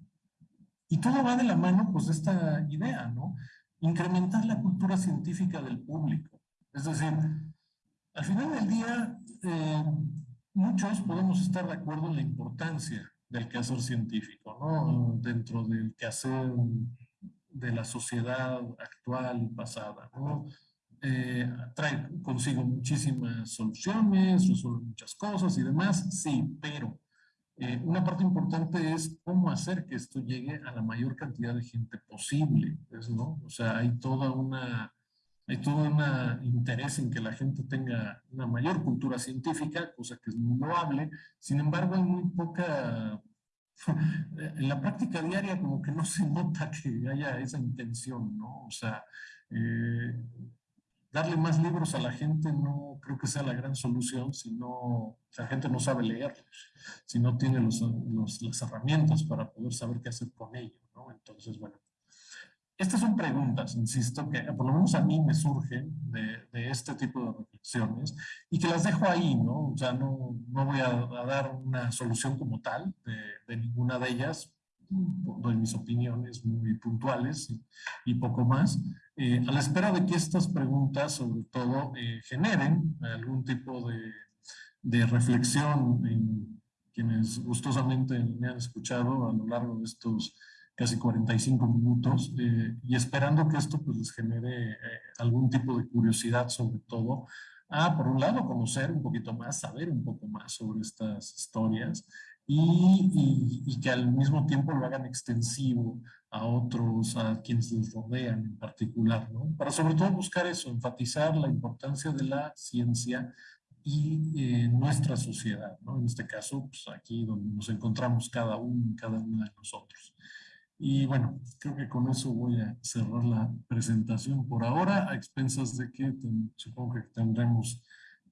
Y todo va de la mano, pues, de esta idea, ¿no? Incrementar la cultura científica del público. Es decir, al final del día, eh, muchos podemos estar de acuerdo en la importancia del quehacer científico, ¿no? Dentro del quehacer de la sociedad actual y pasada, ¿no? Eh, trae consigo muchísimas soluciones, resuelve muchas cosas y demás, sí, pero eh, una parte importante es cómo hacer que esto llegue a la mayor cantidad de gente posible, ¿no? O sea, hay toda una hay todo un interés en que la gente tenga una mayor cultura científica, cosa que es muy loable. Sin embargo, hay muy poca... En la práctica diaria como que no se nota que haya esa intención, ¿no? O sea, eh, darle más libros a la gente no creo que sea la gran solución si no, la gente no sabe leerlos, si no tiene los, las herramientas para poder saber qué hacer con ellos, ¿no? Entonces, bueno, estas son preguntas, insisto, que por lo menos a mí me surgen de, de este tipo de reflexiones y que las dejo ahí, ¿no? O sea, no, no voy a, dar una solución como tal de, de ninguna de ellas, doy mis opiniones muy puntuales y, poco más, eh, a la espera de que estas preguntas, sobre todo, eh, generen algún tipo de, de, reflexión en quienes gustosamente me han escuchado a lo largo de estos casi 45 minutos eh, y esperando que esto pues, les genere algún tipo de curiosidad sobre todo a, por un lado, conocer un poquito más, saber un poco más sobre estas historias y, que al mismo tiempo lo hagan extensivo a otros, a quienes les rodean en particular, ¿no? Para sobre todo buscar eso, enfatizar la importancia de la ciencia y eh, nuestra sociedad, ¿no? En este caso, pues aquí donde nos encontramos cada uno, cada una de nosotros. Y bueno, creo que con eso voy a cerrar la presentación por ahora, a expensas de que supongo que tendremos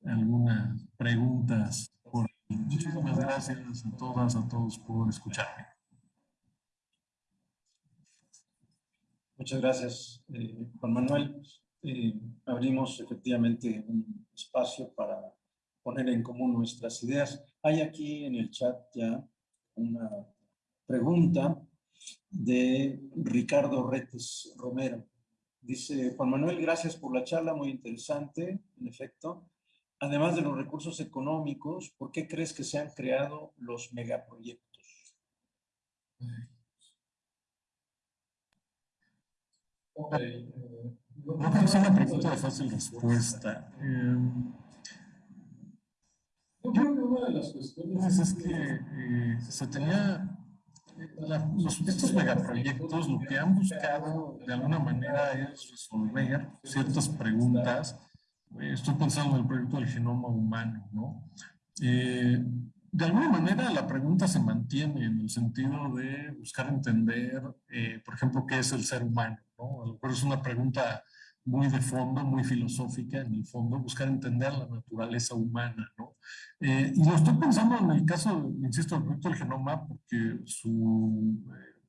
algunas preguntas por Muchísimas gracias a todas, a todos por escucharme. Muchas gracias, eh, Juan Manuel. Eh, abrimos efectivamente un espacio para poner en común nuestras ideas. Hay aquí en el chat ya una pregunta de Ricardo Retes Romero. Dice, Juan Manuel, gracias por la charla, muy interesante, en efecto además de los recursos económicos, ¿por qué crees que se han creado los megaproyectos? Okay. creo que es una pregunta de fácil respuesta. Em, yo creo que una de las cuestiones es que eh, se tenía los, estos megaproyectos lo que han buscado de alguna manera es resolver ciertas preguntas estoy pensando en el proyecto del genoma humano, ¿no? Eh, de alguna manera la pregunta se mantiene en el sentido de buscar entender, eh, por ejemplo, qué es el ser humano, ¿no? A lo mejor es una pregunta muy de fondo, muy filosófica en el fondo, buscar entender la naturaleza humana, ¿no? Eh, y lo estoy pensando en el caso, insisto, del proyecto genoma, porque su,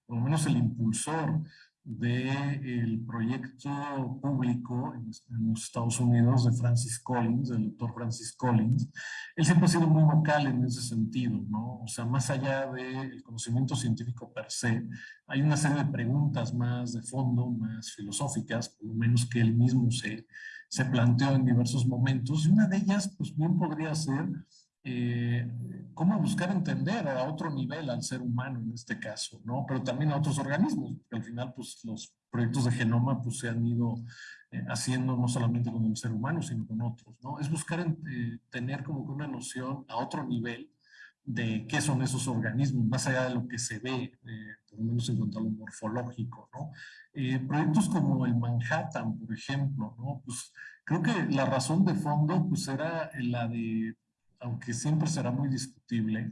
por lo menos el impulsor del proyecto público en, los Estados Unidos de Francis Collins, del doctor Francis Collins, él siempre ha sido muy vocal en ese sentido, ¿no? O sea, más allá del conocimiento científico per se, hay una serie de preguntas más de fondo, más filosóficas, por lo menos que él mismo se, se planteó en diversos momentos, y una de ellas, pues bien podría ser eh, cómo buscar entender a otro nivel al ser humano en este caso, ¿no? Pero también a otros organismos, porque al final, pues los proyectos de genoma pues se han ido eh, haciendo no solamente con el ser humano, sino con otros, ¿no? Es buscar eh, tener como que una noción a otro nivel de qué son esos organismos, más allá de lo que se ve, por lo menos en cuanto a lo morfológico, ¿no? proyectos como el Manhattan, por ejemplo, ¿no? Pues creo que la razón de fondo pues era la de aunque siempre será muy discutible,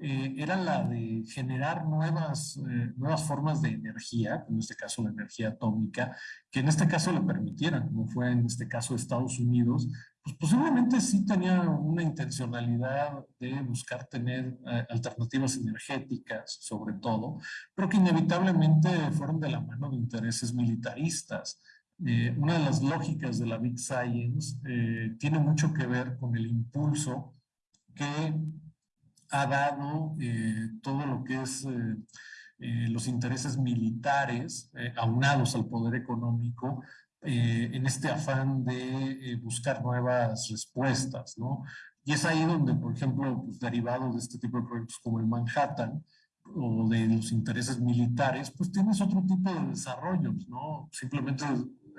eh, era la de generar nuevas, eh, nuevas formas de energía, en este caso la energía atómica, que en este caso le permitieran, como fue en este caso Estados Unidos, pues posiblemente sí tenía una intencionalidad de buscar tener eh, alternativas energéticas, sobre todo, pero que inevitablemente fueron de la mano de intereses militaristas. una de las lógicas de la Big Science tiene mucho que ver con el impulso que ha dado eh, todo lo que es eh, eh, los intereses militares aunados al poder económico en este afán de buscar nuevas respuestas, ¿no? Y es ahí donde, por ejemplo, pues, derivado de este tipo de proyectos como el Manhattan, o de los intereses militares, pues tienes otro tipo de desarrollos, ¿no? Simplemente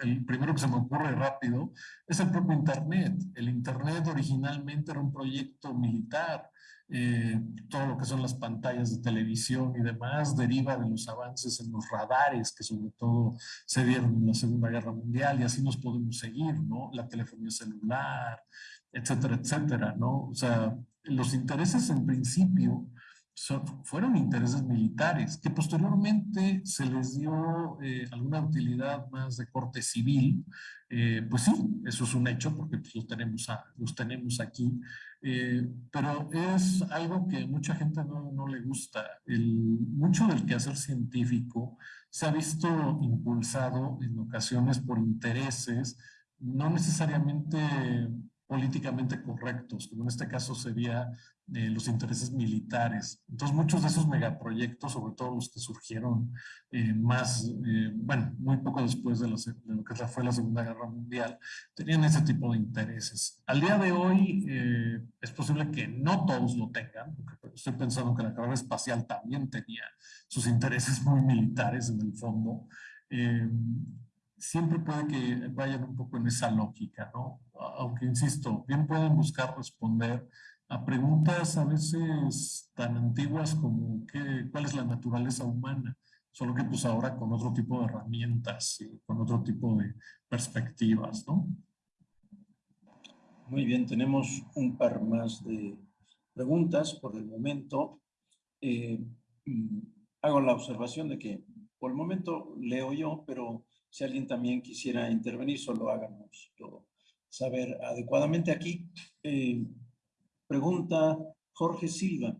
el primero que se me ocurre rápido, es el propio Internet. El Internet originalmente era un proyecto militar. Eh, todo lo que son las pantallas de televisión y demás deriva de los avances en los radares que sobre todo se dieron en la Segunda Guerra Mundial y así nos podemos seguir, ¿no? La telefonía celular, etcétera, etcétera, ¿no? O sea, los intereses en principio fueron intereses militares, que posteriormente se les dio eh, alguna utilidad más de corte civil, eh, pues sí, eso es un hecho porque pues, los, tenemos los tenemos aquí, eh, pero es algo que mucha gente no, no le gusta. El, mucho del quehacer científico se ha visto impulsado en ocasiones por intereses no necesariamente políticamente correctos, como en este caso sería eh, los intereses militares. Entonces muchos de esos megaproyectos, sobre todo los que surgieron eh, más, eh, bueno, muy poco después de, lo que fue la Segunda Guerra Mundial, tenían ese tipo de intereses. Al día de hoy es posible que no todos lo tengan, porque estoy pensando que la carrera espacial también tenía sus intereses muy militares en el fondo siempre puede que vayan un poco en esa lógica, ¿no? Aunque, insisto, bien pueden buscar responder a preguntas a veces tan antiguas como ¿qué, cuál es la naturaleza humana, solo que pues ahora con otro tipo de herramientas y con otro tipo de perspectivas, ¿no? Muy bien, tenemos un par más de preguntas por el momento. Eh, mm, hago la observación de que por el momento leo yo, pero si alguien también quisiera intervenir, solo háganos saber adecuadamente. Aquí eh, pregunta Jorge Silva,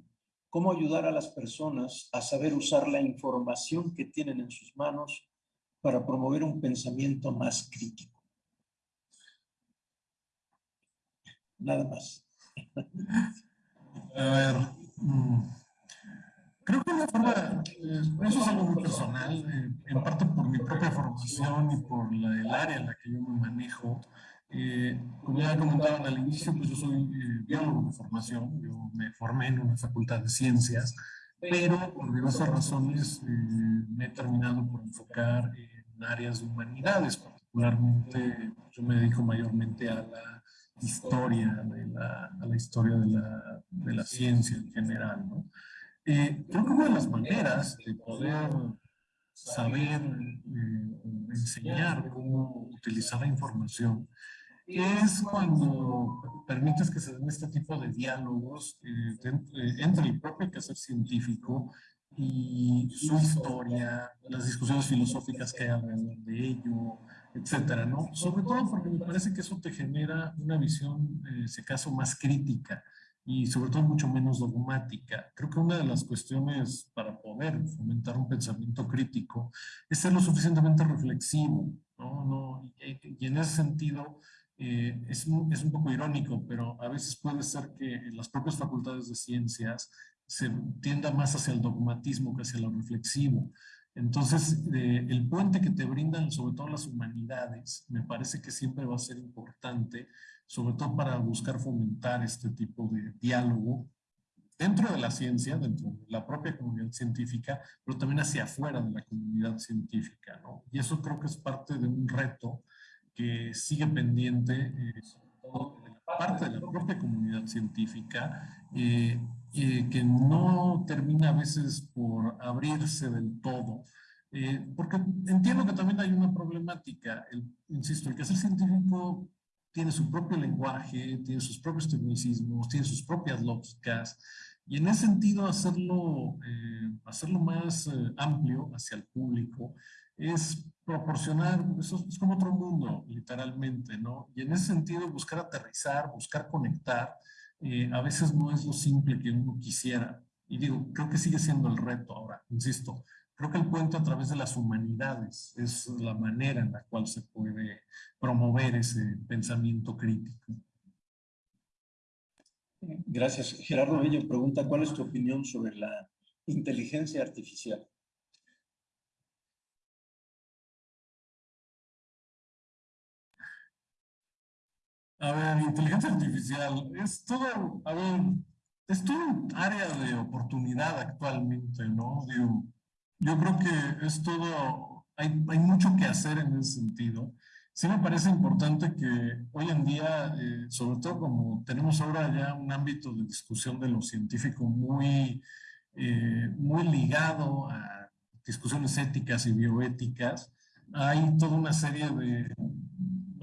¿cómo ayudar a las personas a saber usar la información que tienen en sus manos para promover un pensamiento más crítico? Nada más. A ver, mm, Creo que una forma, eh, eso es algo muy personal, eh, en parte por mi propia formación y por la, el área en la que yo me manejo. Eh, como ya comentaban al inicio, pues yo soy biólogo de formación, yo me formé en una facultad de ciencias, pero por diversas razones me he terminado por enfocar en áreas de humanidades, particularmente yo me dedico mayormente a la historia, de la, a la historia de la, de la ciencia en general, ¿no? Eh, creo que una de las maneras de poder saber eh, enseñar cómo utilizar la información es cuando permites que se den este tipo de diálogos eh, entre el propio quehacer científico y su historia, las discusiones filosóficas que hay alrededor de ello, etcétera, ¿no? Sobre todo porque me parece que eso te genera una visión, en ese caso, más crítica y sobre todo mucho menos dogmática. Creo que una de las cuestiones para poder fomentar un pensamiento crítico es ser lo suficientemente reflexivo, ¿no? no y, en ese sentido eh, es, es, un poco irónico, pero a veces puede ser que en las propias facultades de ciencias se tienda más hacia el dogmatismo que hacia lo reflexivo. Entonces, eh, el puente que te brindan sobre todo las humanidades, me parece que siempre va a ser importante sobre todo para buscar fomentar este tipo de diálogo dentro de la ciencia, dentro de la propia comunidad científica, pero también hacia afuera de la comunidad científica, ¿no? Y eso creo que es parte de un reto que sigue pendiente, eh, sobre todo de la parte de la propia comunidad científica, eh, eh, que no termina a veces por abrirse del todo, porque entiendo que también hay una problemática, insisto, el que ser científico tiene su propio lenguaje, tiene sus propios tecnicismos, tiene sus propias lógicas, y en ese sentido hacerlo, eh, hacerlo más eh, amplio hacia el público es proporcionar, eso es como otro mundo, literalmente, ¿no? Y en ese sentido buscar aterrizar, buscar conectar, eh, a veces no es lo simple que uno quisiera. Y digo, creo que sigue siendo el reto ahora, insisto, Creo que el puente a través de las humanidades es la manera en la cual se puede promover ese pensamiento crítico. Gracias. Gerardo Bello pregunta, ¿cuál es tu opinión sobre la inteligencia artificial? A ver, inteligencia artificial es todo, a ver, es todo un área de oportunidad actualmente, ¿no? Digo, yo creo que es todo, hay, hay mucho que hacer en ese sentido. sí me parece importante que hoy en día, eh, sobre todo como tenemos ahora ya un ámbito de discusión de lo científico muy, eh, muy ligado a discusiones éticas y bioéticas, hay toda una serie de,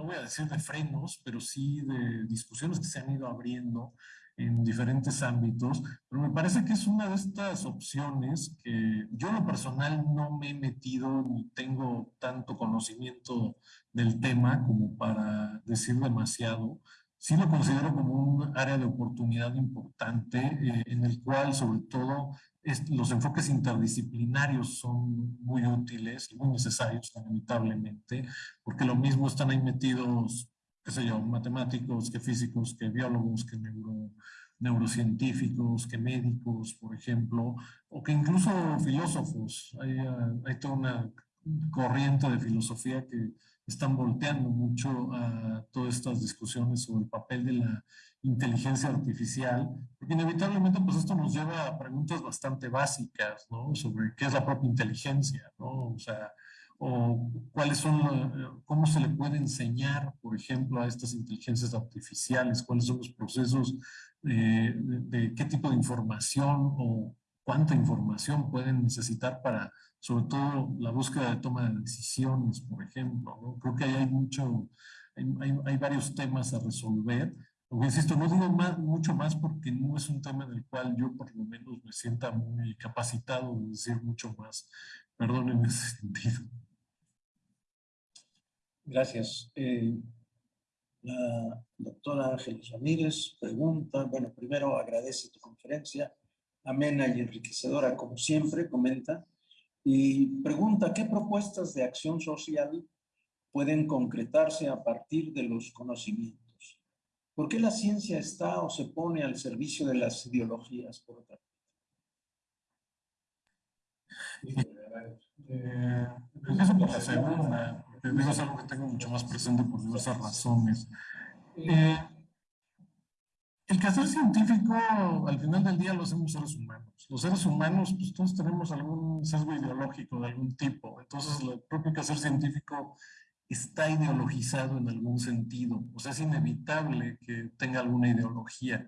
voy a decir de frenos, pero sí de discusiones que se han ido abriendo en diferentes ámbitos, pero me parece que es una de estas opciones que yo en lo personal no me he metido ni tengo tanto conocimiento del tema como para decir demasiado. Sí lo considero como un área de oportunidad importante eh, en el cual sobre todo los enfoques interdisciplinarios son muy útiles y muy necesarios inevitablemente, porque lo mismo están ahí metidos qué sé yo, matemáticos, que físicos, que biólogos, que neuro, neurocientíficos, que médicos, por ejemplo, o que incluso filósofos. Hay, hay toda una corriente de filosofía que están volteando mucho a todas estas discusiones sobre el papel de la inteligencia artificial, porque inevitablemente pues esto nos lleva a preguntas bastante básicas, ¿no? Sobre qué es la propia inteligencia, ¿no? O sea, o cuáles son, cómo se le puede enseñar, por ejemplo, a estas inteligencias artificiales, cuáles son los procesos de, de, qué tipo de información o cuánta información pueden necesitar para, sobre todo, la búsqueda de toma de decisiones, por ejemplo. Creo que ahí hay mucho, hay, varios temas a resolver. Aunque insisto, no digo mucho más porque no es un tema en el cual yo por lo menos me sienta muy capacitado de decir mucho más. Perdón en ese sentido. Gracias. Eh, la doctora Ángeles Ramírez pregunta, bueno, primero agradece tu conferencia, amena y enriquecedora como siempre, comenta, y pregunta, ¿qué propuestas de acción social pueden concretarse a partir de los conocimientos? ¿Por qué la ciencia está o se pone al servicio de las ideologías, por otra parte? Eh, eso por la segunda, es algo que tengo mucho más presente por diversas razones. Eh, el quehacer científico, al final del día, lo hacemos seres humanos. Los seres humanos, pues todos tenemos algún sesgo ideológico de algún tipo. Entonces, el propio quehacer científico está ideologizado en algún sentido. O sea, es inevitable que tenga alguna ideología.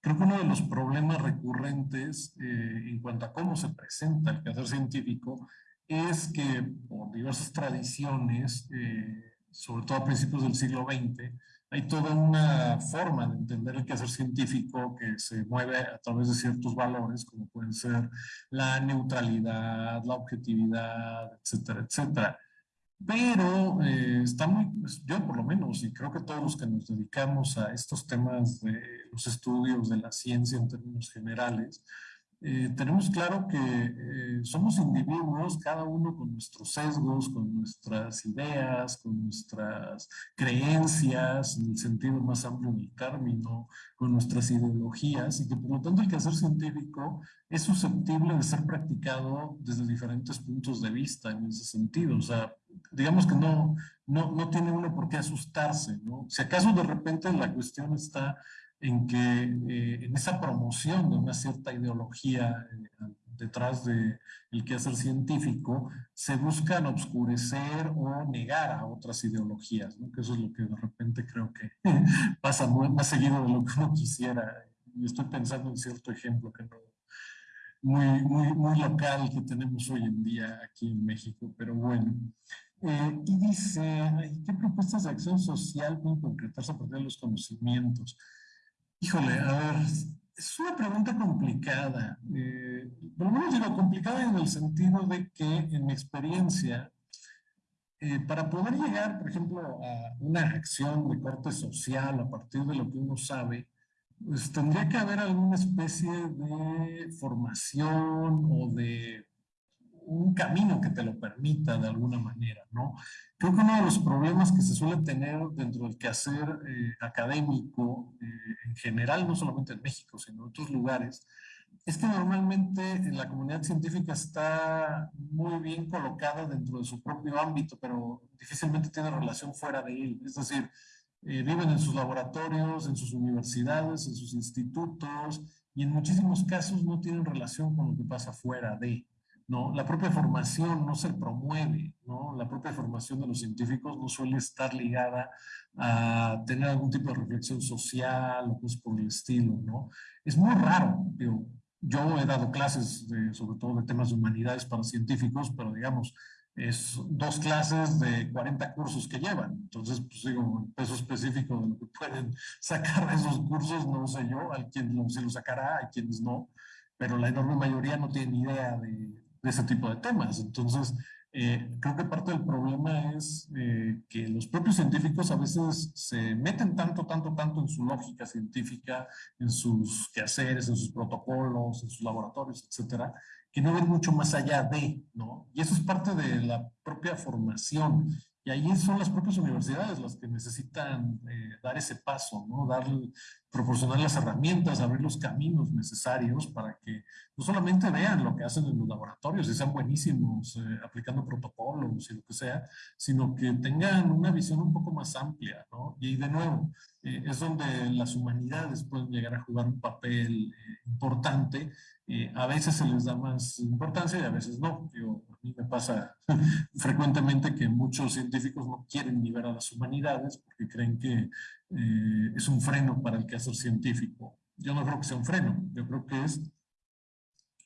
Creo que uno de los problemas recurrentes eh, en cuanto a cómo se presenta el quehacer científico es que por diversas tradiciones, eh, sobre todo a principios del siglo XX, hay toda una forma de entender el quehacer científico que se mueve a través de ciertos valores, como pueden ser la neutralidad, la objetividad, etcétera, etcétera. Pero eh, está muy, pues, yo por lo menos, y creo que todos los que nos dedicamos a estos temas de los estudios de la ciencia en términos generales, eh, tenemos claro que eh, somos individuos, cada uno con nuestros sesgos, con nuestras ideas, con nuestras creencias, en el sentido más amplio del término, con nuestras ideologías, y que por lo tanto el quehacer científico es susceptible de ser practicado desde diferentes puntos de vista en ese sentido. O sea, digamos que no, no, no tiene uno por qué asustarse, ¿no? Si acaso de repente la cuestión está en que eh, en esa promoción de una cierta ideología eh, detrás del de quehacer científico, se buscan obscurecer o negar a otras ideologías, ¿no? que eso es lo que de repente creo que pasa más seguido de lo que uno quisiera. Y estoy pensando en cierto ejemplo que no, muy, muy, muy local que tenemos hoy en día aquí en México, pero bueno. Eh, y dice, ¿qué propuestas de acción social pueden concretarse a partir de los conocimientos? Híjole, a ver, es una pregunta complicada. Eh, por lo menos digo complicada en el sentido de que en mi experiencia, eh, para poder llegar, por ejemplo, a una acción de corte social a partir de lo que uno sabe, pues tendría que haber alguna especie de formación o de camino que te lo permita de alguna manera, ¿no? Creo que uno de los problemas que se suele tener dentro del quehacer eh, académico eh, en general, no solamente en México, sino en otros lugares, es que normalmente la comunidad científica está muy bien colocada dentro de su propio ámbito, pero difícilmente tiene relación fuera de él. Es decir, eh, viven en sus laboratorios, en sus universidades, en sus institutos, y en muchísimos casos no tienen relación con lo que pasa fuera de. ¿No? La propia formación no se promueve, ¿no? La propia formación de los científicos no suele estar ligada a tener algún tipo de reflexión social o cosas por el estilo, ¿no? Es muy raro, yo he dado clases sobre todo de temas de humanidades para científicos, pero digamos, es dos clases de 40 cursos que llevan. Entonces, pues digo, el peso específico de lo que pueden sacar de esos cursos, no sé yo, hay quien se lo sacará, hay quienes no, pero la enorme mayoría no tiene idea de, de ese tipo de temas. Entonces, eh, creo que parte del problema es eh, que los propios científicos a veces se meten tanto, tanto, tanto en su lógica científica, en sus quehaceres, en sus protocolos, en sus laboratorios, etcétera, que no ven mucho más allá de, ¿no? Y eso es parte de la propia formación. Y ahí son las propias universidades las que necesitan eh, dar ese paso, ¿no? Dar, proporcionar las herramientas, abrir los caminos necesarios para que no solamente vean lo que hacen en los laboratorios y sean buenísimos eh, aplicando protocolos y lo que sea, sino que tengan una visión un poco más amplia, ¿no? Y de nuevo, eh, es donde las humanidades pueden llegar a jugar un papel importante a veces se les da más importancia y a veces no. a mí me pasa frecuentemente que muchos científicos no quieren ni ver a las humanidades porque creen que eh, es un freno para el quehacer científico. Yo no creo que sea un freno, yo creo que es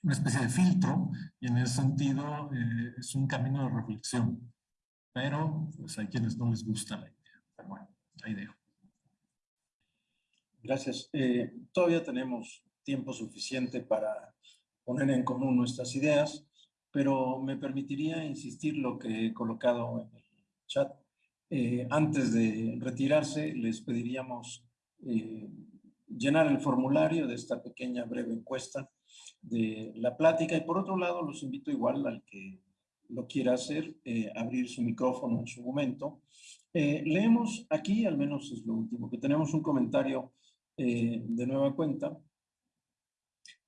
una especie de filtro y en ese sentido eh, es un camino de reflexión. Pero pues hay quienes no les gusta la idea. Pero bueno, ahí dejo. Gracias. todavía tenemos tiempo suficiente para poner en común nuestras ideas, pero me permitiría insistir lo que he colocado en el chat. Eh, antes de retirarse, les pediríamos eh, llenar el formulario de esta pequeña breve encuesta de la plática y por otro lado los invito igual al que lo quiera hacer, eh, abrir su micrófono en su momento. leemos aquí, al menos es lo último, que tenemos un comentario de nueva cuenta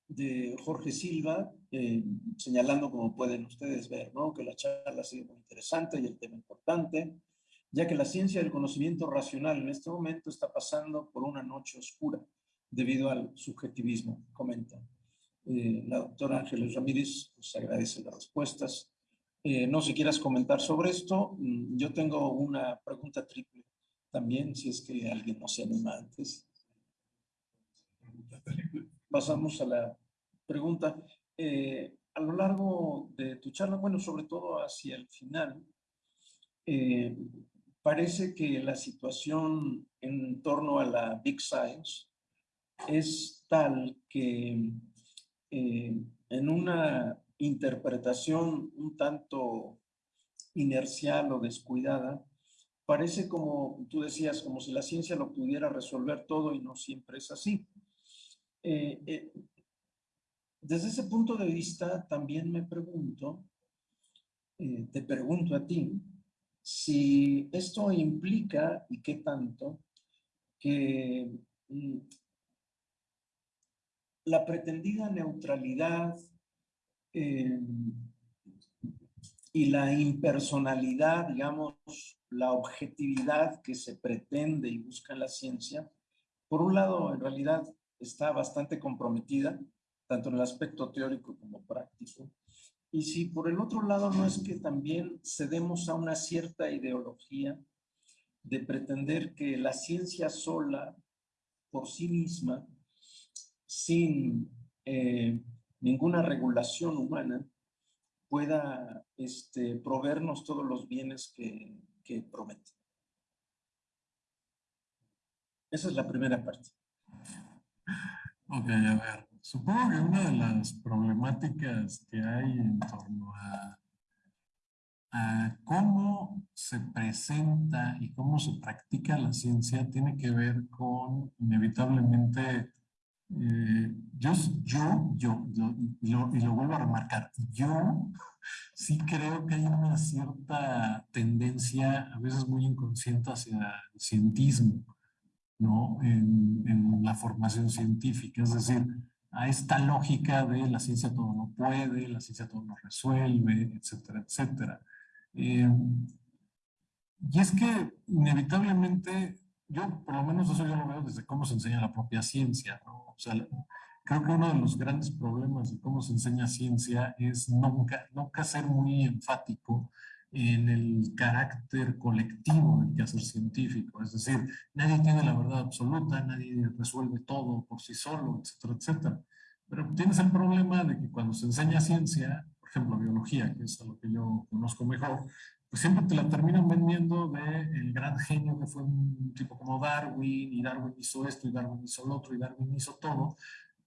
de Jorge Silva, eh, señalando, como pueden ustedes ver, ¿no? que la charla ha sido muy interesante y el tema importante, ya que la ciencia del conocimiento racional en este momento está pasando por una noche oscura debido al subjetivismo, comenta. Eh, la doctora Ángeles Ramírez pues, agradece las respuestas. Eh, no sé si quieras comentar sobre esto. Mm, yo tengo una pregunta triple también, si es que alguien no se anima antes pasamos a la pregunta. Eh, a lo largo de tu charla, bueno, sobre todo hacia el final, eh, parece que la situación en torno a la Big Science es tal que eh, en una interpretación un tanto inercial o descuidada, parece como tú decías, como si la ciencia lo pudiera resolver todo y no siempre es así. Eh, eh, desde ese punto de vista, también me pregunto, eh, te pregunto a ti, si esto implica, y qué tanto, que mm, la pretendida neutralidad y la impersonalidad, digamos, la objetividad que se pretende y busca en la ciencia, por un lado, en realidad, está bastante comprometida, tanto en el aspecto teórico como práctico. Y si por el otro lado no es que también cedemos a una cierta ideología de pretender que la ciencia sola, por sí misma, sin eh, ninguna regulación humana, pueda este, proveernos todos los bienes que, que promete. Esa es la primera parte. Ok, a ver. Supongo que una de las problemáticas que hay en torno a, cómo se presenta y cómo se practica la ciencia tiene que ver con inevitablemente eh, yo, yo, yo, y, lo, y, lo, vuelvo a remarcar, yo sí creo que hay una cierta tendencia, a veces muy inconsciente, hacia el cientismo. ¿No? En, en, la formación científica, es decir, a esta lógica de la ciencia todo lo puede, la ciencia todo lo resuelve, etcétera, etcétera. Eh, y es que inevitablemente, yo por lo menos eso yo lo veo desde cómo se enseña la propia ciencia, ¿no? O sea, creo que uno de los grandes problemas de cómo se enseña ciencia es nunca, nunca ser muy enfático en el carácter colectivo del quehacer científico. Es decir, nadie tiene la verdad absoluta, nadie resuelve todo por sí solo, etcétera, etcétera. Pero tienes el problema de que cuando se enseña ciencia, por ejemplo, biología, que es a lo que yo conozco mejor, pues siempre te la terminan vendiendo de el gran genio que fue un tipo como Darwin, y Darwin hizo esto, y Darwin hizo lo otro, y Darwin hizo todo.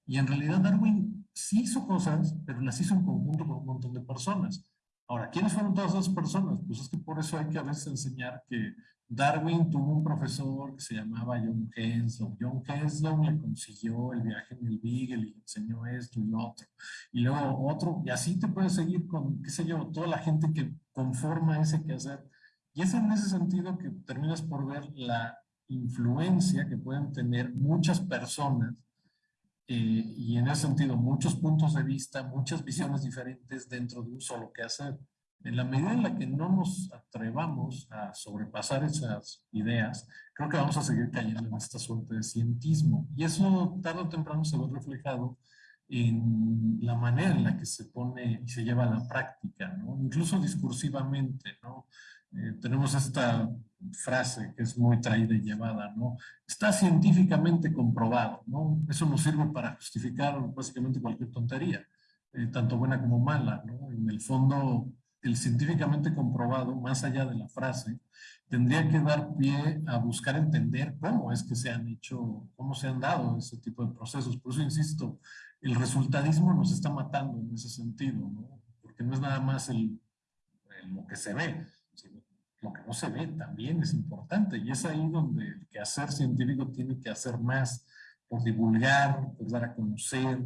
Y en realidad Darwin sí hizo cosas, pero las hizo en conjunto con un montón de personas. Ahora, ¿quiénes fueron todas esas personas? Pues es que por eso hay que a veces enseñar que Darwin tuvo un profesor que se llamaba John Henslow. John Henslow le consiguió el viaje en el Beagle y le enseñó esto y lo otro. Y luego otro, y así te puedes seguir con, qué sé yo, toda la gente que conforma ese quehacer. Y es en ese sentido que terminas por ver la influencia que pueden tener muchas personas eh, y en ese sentido muchos puntos de vista, muchas visiones diferentes dentro de un solo quehacer. En la medida en la que no nos atrevamos a sobrepasar esas ideas, creo que vamos a seguir cayendo en esta suerte de cientismo. Y eso tarde o temprano se ve reflejado en la manera en la que se pone y se lleva a la práctica, ¿no? incluso discursivamente. ¿no? Eh, tenemos esta frase que es muy traída y llevada, ¿no? Está científicamente comprobado, ¿no? Eso nos sirve para justificar básicamente cualquier tontería, eh, tanto buena como mala, ¿no? En el fondo, el científicamente comprobado, más allá de la frase, tendría que dar pie a buscar entender cómo es que se han hecho, cómo se han dado ese tipo de procesos. Por eso insisto, el resultadismo nos está matando en ese sentido, ¿no? Porque no es nada más el, lo que se ve, lo que no se ve también es importante y es ahí donde el quehacer científico tiene que hacer más por divulgar, por dar a conocer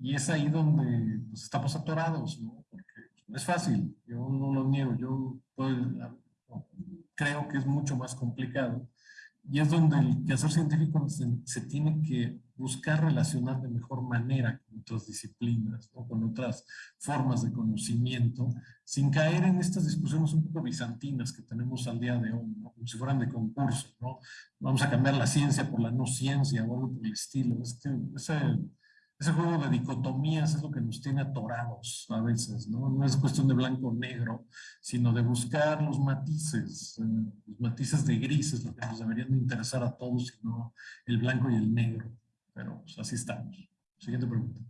y es ahí donde pues, estamos atorados, ¿no? Porque no es fácil, yo no lo niego, yo creo que es mucho más complicado y es donde el quehacer científico se, tiene que buscar relacionar de mejor manera con otras disciplinas o con otras formas de conocimiento, sin caer en estas discusiones un poco bizantinas que tenemos al día de hoy, ¿no? como si fueran de concurso. ¿no? Vamos a cambiar la ciencia por la no ciencia o algo por el estilo. Es que ese, ese juego de dicotomías es lo que nos tiene atorados a veces, ¿no? No es cuestión de blanco o negro, sino de buscar los matices, eh, los matices de grises, lo que nos deberían de interesar a todos, sino el blanco y el negro. Pero pues, así estamos. Siguiente pregunta.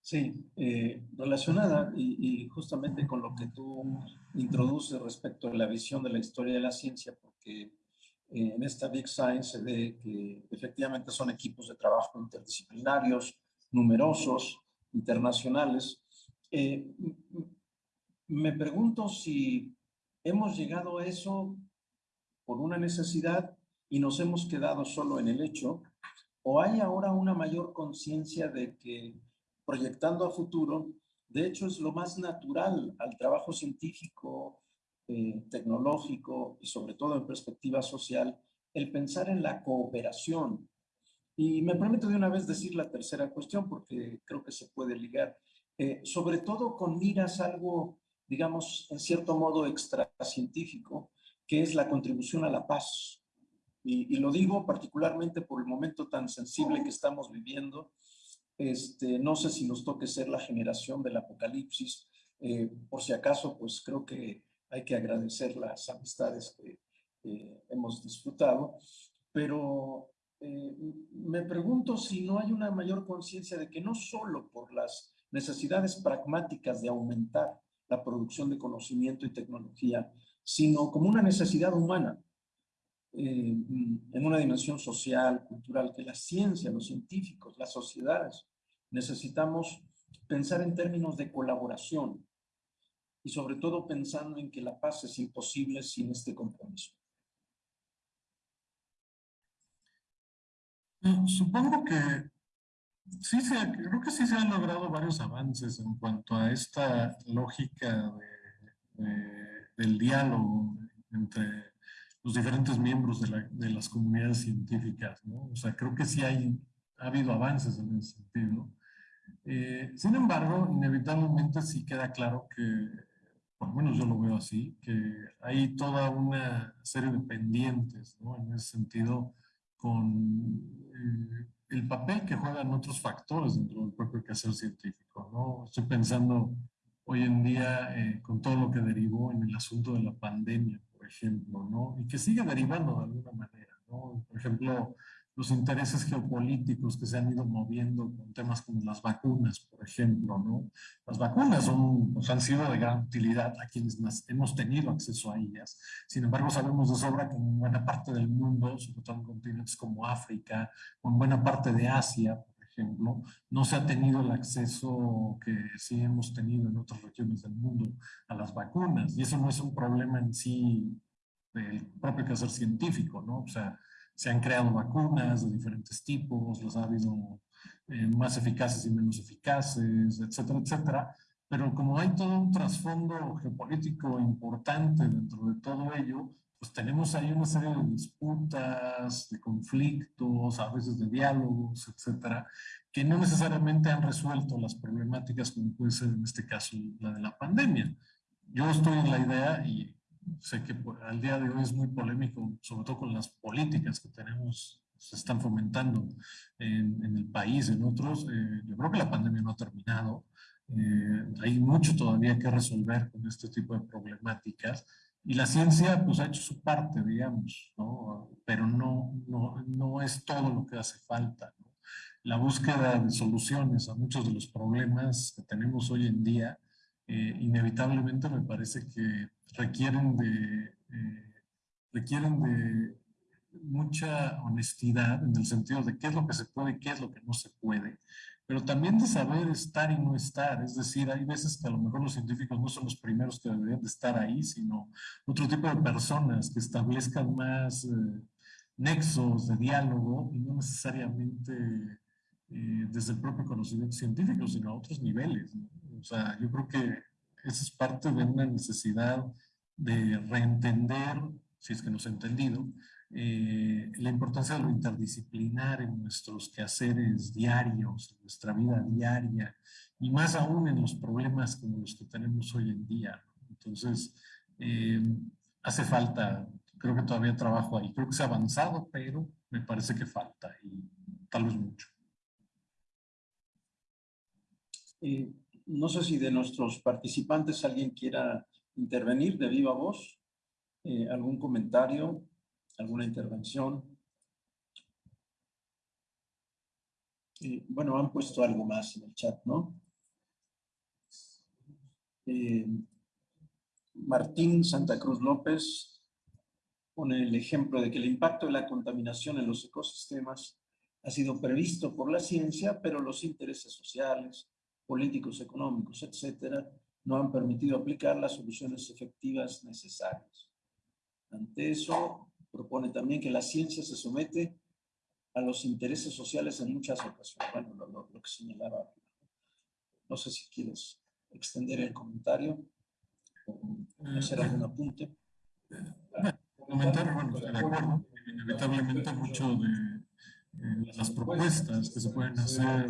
Sí, eh, relacionada y, y, justamente con lo que tú introduces respecto a la visión de la historia de la ciencia, porque eh, en esta Big Science se ve que efectivamente son equipos de trabajo interdisciplinarios, numerosos, internacionales. Eh, me pregunto si hemos llegado a eso por una necesidad y nos hemos quedado solo en el hecho, o hay ahora una mayor conciencia de que proyectando a futuro, de hecho es lo más natural al trabajo científico, eh, tecnológico y sobre todo en perspectiva social, el pensar en la cooperación, y me permito de una vez decir la tercera cuestión porque creo que se puede ligar, eh, sobre todo con miras algo, digamos, en cierto modo extracientífico, que es la contribución a la paz. Y, lo digo particularmente por el momento tan sensible que estamos viviendo. Este, no sé si nos toque ser la generación del apocalipsis. Eh, por si acaso, pues creo que hay que agradecer las amistades que hemos disfrutado. Pero eh, me pregunto si no hay una mayor conciencia de que no solo por las necesidades pragmáticas de aumentar la producción de conocimiento y tecnología, sino como una necesidad humana, eh, en una dimensión social, cultural, que la ciencia, los científicos, las sociedades, necesitamos pensar en términos de colaboración y sobre todo pensando en que la paz es imposible sin este compromiso. Supongo que sí, se, creo que sí se han logrado varios avances en cuanto a esta lógica del diálogo entre los diferentes miembros de, la, de, las comunidades científicas, ¿no? O sea, creo que sí hay, ha habido avances en ese sentido. Eh, sin embargo, inevitablemente sí queda claro que, por lo menos yo lo veo así, que hay toda una serie de pendientes, ¿no? En ese sentido, con eh, el papel que juegan otros factores dentro del propio quehacer científico. ¿no? Estoy pensando hoy en día eh, con todo lo que derivó en el asunto de la pandemia, por ejemplo, ¿no? y que sigue derivando de alguna manera. ¿no? Por ejemplo, los intereses geopolíticos que se han ido moviendo con temas como las vacunas, por ejemplo, ¿no? Las vacunas son, pues, han sido de gran utilidad a quienes hemos tenido acceso a ellas. Sin embargo, sabemos de sobra que en buena parte del mundo, sobre todo en continentes como África, o en buena parte de Asia, por ejemplo, no se ha tenido el acceso que sí hemos tenido en otras regiones del mundo a las vacunas. Y eso no es un problema en sí del propio quehacer científico, ¿no? O sea, se han creado vacunas de diferentes tipos, los ha habido eh, más eficaces y menos eficaces, etcétera, etcétera. Pero como hay todo un trasfondo geopolítico importante dentro de todo ello, pues tenemos ahí una serie de disputas, de conflictos, a veces de diálogos, etcétera, que no necesariamente han resuelto las problemáticas como puede ser en este caso la de la pandemia. Yo estoy en la idea, y sé que al día de hoy es muy polémico, sobre todo con las políticas que tenemos, se están fomentando en, el país, en otros. Eh, yo creo que la pandemia no ha terminado. Eh, hay mucho todavía que resolver con este tipo de problemáticas. Y la ciencia pues ha hecho su parte, digamos, ¿no? pero no, no, no es todo lo que hace falta. La búsqueda de soluciones a muchos de los problemas que tenemos hoy en día, eh, inevitablemente me parece que requieren de, eh, requieren de mucha honestidad en el sentido de qué es lo que se puede y qué es lo que no se puede, pero también de saber estar y no estar. Es decir, hay veces que a lo mejor los científicos no son los primeros que deberían de estar ahí, sino otro tipo de personas que establezcan más eh, nexos de diálogo y no necesariamente desde el propio conocimiento científico, sino a otros niveles. O sea, yo creo que esa es parte de una necesidad de reentender, si es que nos ha entendido, eh, la importancia de lo interdisciplinar en nuestros quehaceres diarios, en nuestra vida diaria, y más aún en los problemas como los que tenemos hoy en día. Entonces, eh, hace falta, creo que todavía trabajo ahí. Creo que se ha avanzado, pero me parece que falta y tal vez mucho. Eh, no sé si de nuestros participantes alguien quiera intervenir de viva voz, eh, algún comentario, alguna intervención. Eh, bueno, han puesto algo más en el chat, ¿no? Eh, Martín Santa Cruz López pone el ejemplo de que el impacto de la contaminación en los ecosistemas ha sido previsto por la ciencia, pero los intereses sociales, políticos, económicos, etcétera, no han permitido aplicar las soluciones efectivas necesarias. Ante eso, propone también que la ciencia se somete a los intereses sociales en muchas ocasiones. Bueno, lo, que señalaba. No sé si quieres extender el comentario o hacer algún apunte. Comentar, bueno, de acuerdo, inevitablemente mucho de eh, las propuestas que se pueden hacer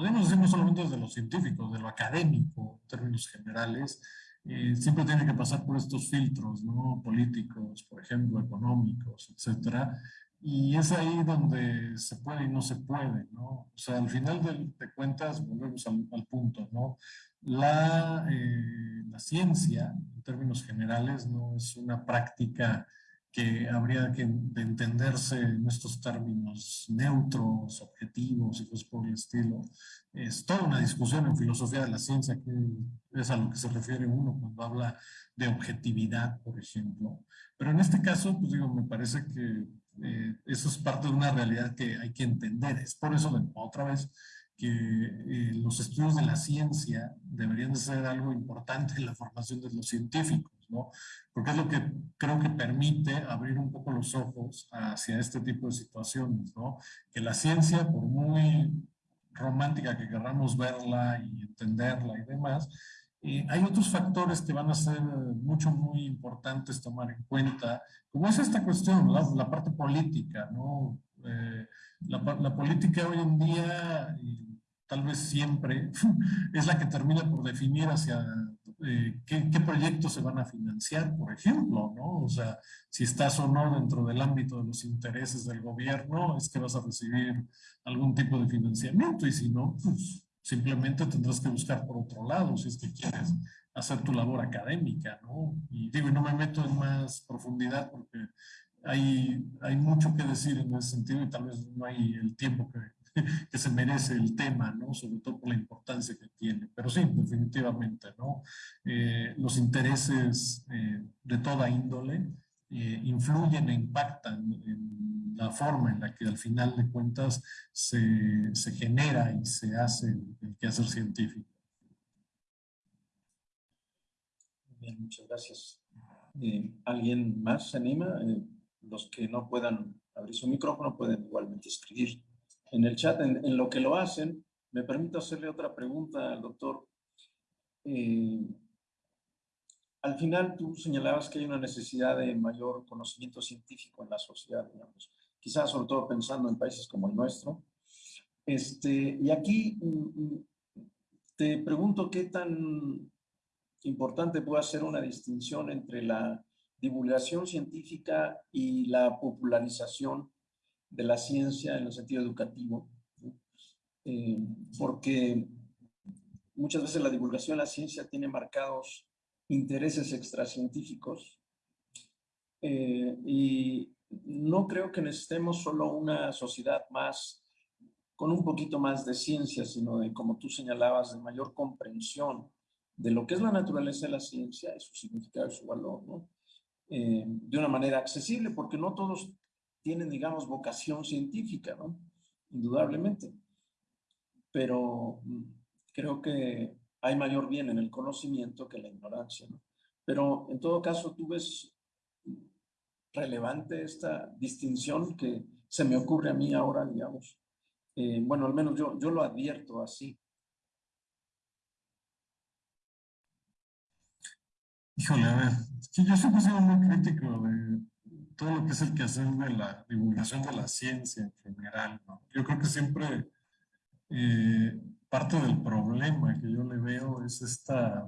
podemos decir no solamente desde lo científico, de lo académico, en términos generales, eh, siempre tiene que pasar por estos filtros, ¿no? Políticos, por ejemplo, económicos, etcétera. Y es ahí donde se puede y no se puede, ¿no? O sea, al final de, cuentas, volvemos al, punto, ¿no? La, eh, la ciencia, en términos generales, no es una práctica que habría que entenderse en estos términos neutros, objetivos y cosas por el estilo. Es toda una discusión en filosofía de la ciencia que es a lo que se refiere uno cuando habla de objetividad, por ejemplo. Pero en este caso, pues digo, me parece que eh, eso es parte de una realidad que hay que entender. Es por eso, otra vez, que eh, los estudios de la ciencia deberían de ser algo importante en la formación de los científicos. Porque es lo que creo que permite abrir un poco los ojos hacia este tipo de situaciones, ¿no? Que la ciencia, por muy romántica que queramos verla y entenderla y demás, eh, hay otros factores que van a ser mucho, muy importantes tomar en cuenta, como es esta cuestión, la, parte política, ¿no? Eh, la, la, política hoy en día, tal vez siempre, es la que termina por definir hacia eh, ¿qué, ¿qué, proyectos se van a financiar, por ejemplo, ¿no? O sea, si estás o no dentro del ámbito de los intereses del gobierno, es que vas a recibir algún tipo de financiamiento y si no, pues simplemente tendrás que buscar por otro lado si es que quieres hacer tu labor académica, ¿no? Y digo, y no me meto en más profundidad porque hay, hay mucho que decir en ese sentido y tal vez no hay el tiempo que, que se merece el tema, ¿no? Sobre todo por la importancia que tiene. Pero sí, definitivamente, ¿no? Eh, los intereses eh, de toda índole eh, influyen e impactan en la forma en la que al final de cuentas se, se genera y se hace el quehacer científico. Bien, muchas gracias. ¿Alguien más se anima? los que no puedan abrir su micrófono pueden igualmente escribir en el chat, en, lo que lo hacen, me permito hacerle otra pregunta al doctor. Eh, al final tú señalabas que hay una necesidad de mayor conocimiento científico en la sociedad, digamos, quizás sobre todo pensando en países como el nuestro. Este, y aquí mm, mm, te pregunto qué tan importante puede ser una distinción entre la divulgación científica y la popularización de la ciencia en el sentido educativo, eh, porque muchas veces la divulgación de la ciencia tiene marcados intereses extracientíficos eh, y no creo que necesitemos solo una sociedad más con un poquito más de ciencia, sino de, como tú señalabas, de mayor comprensión de lo que es la naturaleza de la ciencia y su significado y su valor. Eh, de una manera accesible, porque no todos tienen, digamos, vocación científica, ¿no? Indudablemente. Pero mm, creo que hay mayor bien en el conocimiento que la ignorancia, ¿no? Pero en todo caso, tú ves relevante esta distinción que se me ocurre a mí ahora, digamos. Eh, bueno, al menos yo, yo lo advierto así. Híjole, a ver, yo siempre he muy crítico de todo lo que es el quehacer de la divulgación de la ciencia en general. ¿no? Yo creo que siempre eh, parte del problema que yo le veo es esta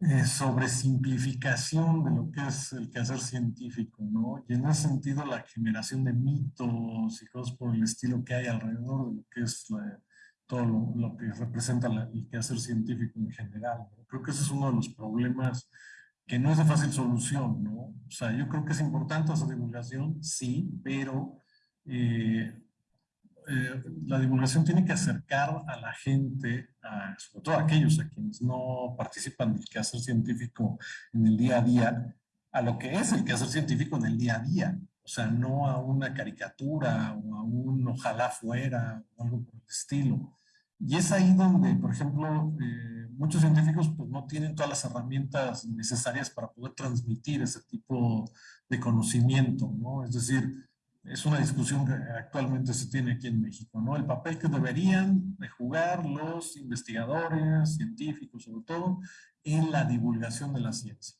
eh, sobresimplificación de lo que es el quehacer científico, ¿no? Y en ese sentido la generación de mitos y cosas por el estilo que hay alrededor de lo que es todo lo, que representa el quehacer científico en general. Creo que ese es uno de los problemas que no es de fácil solución, ¿no? O sea, yo creo que es importante esa divulgación, sí, pero eh, eh, la divulgación tiene que acercar a la gente, sobre todo a aquellos a quienes no participan del quehacer científico en el día a día, a lo que es el quehacer científico en el día a día. O sea, no a una caricatura o a un ojalá fuera o algo por el estilo. Y es ahí donde, por ejemplo, eh, muchos científicos pues, no tienen todas las herramientas necesarias para poder transmitir ese tipo de conocimiento, ¿no? Es decir, es una discusión que actualmente se tiene aquí en México, ¿no? El papel que deberían de jugar los investigadores, científicos sobre todo, en la divulgación de la ciencia.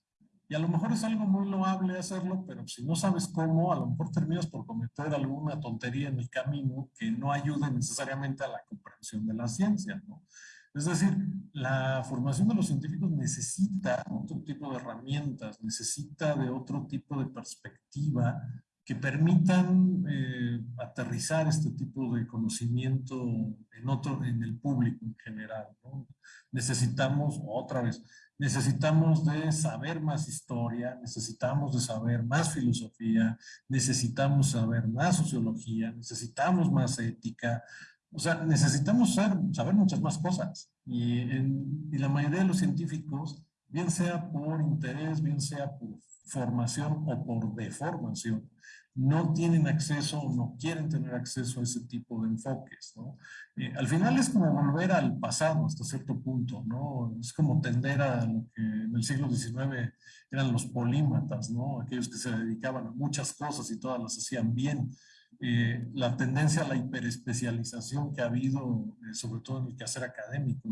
Y a lo mejor es algo muy loable hacerlo, pero si no sabes cómo, a lo mejor terminas por cometer alguna tontería en el camino que no ayude necesariamente a la comprensión de la ciencia, ¿no? Es decir, la formación de los científicos necesita otro tipo de herramientas, necesita de otro tipo de perspectiva que permitan eh, aterrizar este tipo de conocimiento en, otro, en el público en general. Necesitamos, otra vez, necesitamos de saber más historia, necesitamos de saber más filosofía, necesitamos saber más sociología, necesitamos más ética, o sea, necesitamos saber, saber muchas más cosas. Y, y la mayoría de los científicos, bien sea por interés, bien sea por formación o por deformación, no tienen acceso o no quieren tener acceso a ese tipo de enfoques, ¿no? Eh, al final es como volver al pasado hasta cierto punto, ¿no? Es como tender a lo que en el siglo XIX eran los polímatas, ¿no? Aquellos que se dedicaban a muchas cosas y todas las hacían bien. Eh, la tendencia a la hiperespecialización que ha habido, eh, sobre todo en el quehacer académico,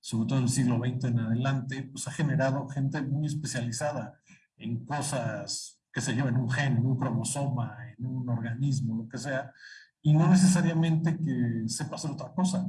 sobre todo en el siglo XX en adelante, pues ha generado gente muy especializada en cosas que se lleva en un gen, en un cromosoma, en un organismo, lo que sea, y no necesariamente que sepa hacer otra cosa.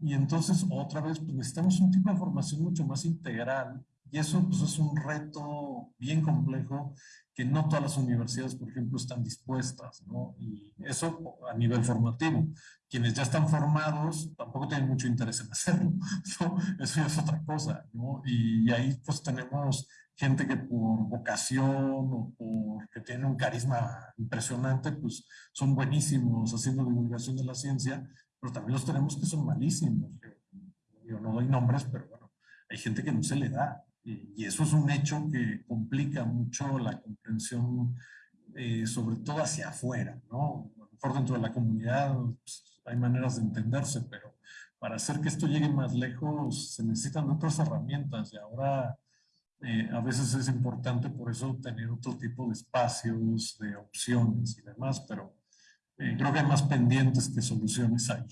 Y entonces, otra vez, pues necesitamos un tipo de formación mucho más integral y eso pues, es un reto bien complejo que no todas las universidades, por ejemplo, están dispuestas, ¿no? Y eso a nivel formativo. Quienes ya están formados tampoco tienen mucho interés en hacerlo. Eso ya es otra cosa, ¿no? Y, ahí pues tenemos gente que por vocación o porque tiene un carisma impresionante, pues son buenísimos haciendo divulgación de la ciencia, pero también los tenemos que son malísimos. Yo, no doy nombres, pero bueno, hay gente que no se le da. Y, eso es un hecho que complica mucho la comprensión, eh, sobre todo hacia afuera, ¿no? A lo mejor dentro de la comunidad pues, hay maneras de entenderse, pero para hacer que esto llegue más lejos se necesitan otras herramientas y ahora eh, a veces es importante por eso tener otro tipo de espacios, de opciones y demás, pero eh, creo que hay más pendientes que soluciones ahí.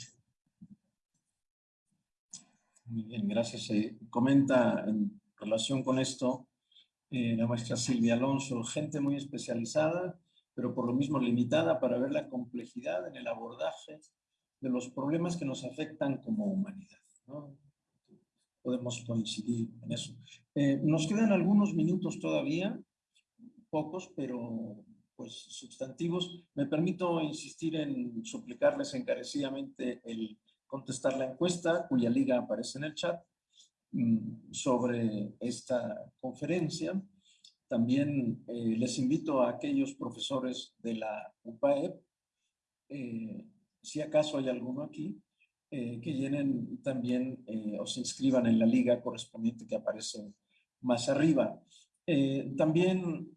Muy bien, gracias. comenta en relación con esto eh, la maestra Silvia Alonso, gente muy especializada, pero por lo mismo limitada para ver la complejidad en el abordaje de los problemas que nos afectan como humanidad. Podemos coincidir en eso. Eh, nos quedan algunos minutos todavía, pocos, pero pues, sustantivos. Me permito insistir en suplicarles encarecidamente el contestar la encuesta, cuya liga aparece en el chat, sobre esta conferencia. También eh, les invito a aquellos profesores de la UPAEP, eh, si acaso hay alguno aquí, eh, que llenen también o se inscriban en la liga correspondiente que aparece más arriba. también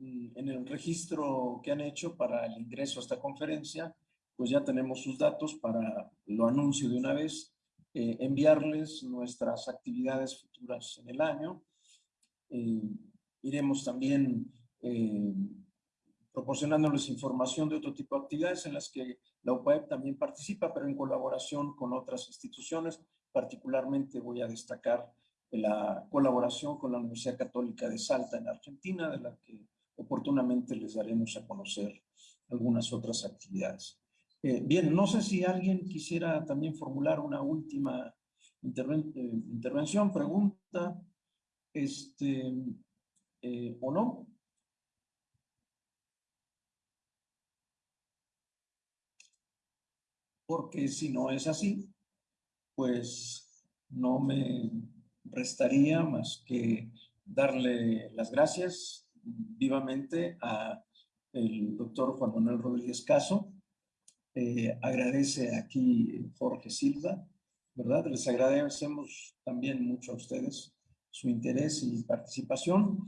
Mm, en el registro que han hecho para el ingreso a esta conferencia, pues ya tenemos sus datos para, lo anuncio de una vez, eh, enviarles nuestras actividades futuras en el año. Eh, iremos también eh, proporcionándoles información de otro tipo de actividades en las que la UPAEP también participa, pero en colaboración con otras instituciones. Particularmente voy a destacar la colaboración con la Universidad Católica de Salta en Argentina, de la que oportunamente les daremos a conocer algunas otras actividades. Eh, bien, no sé si alguien quisiera también formular una última eh, intervención, pregunta, este, eh, o no. Porque si no es así, pues no me restaría más que darle las gracias vivamente a el doctor Juan Manuel Rodríguez Caso. Eh, agradece aquí Jorge Silva, ¿verdad? Les agradecemos también mucho a ustedes su interés y participación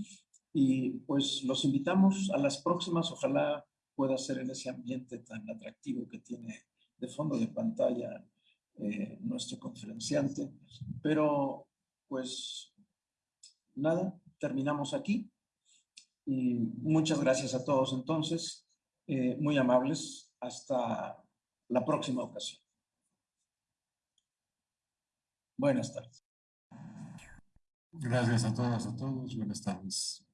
y pues los invitamos a las próximas, ojalá pueda ser en ese ambiente tan atractivo que tiene de fondo de pantalla eh, nuestro conferenciante, pero pues nada, terminamos aquí. Y muchas gracias a todos entonces, eh, muy amables, hasta la próxima ocasión. Buenas tardes. Gracias a todas, a todos, buenas tardes.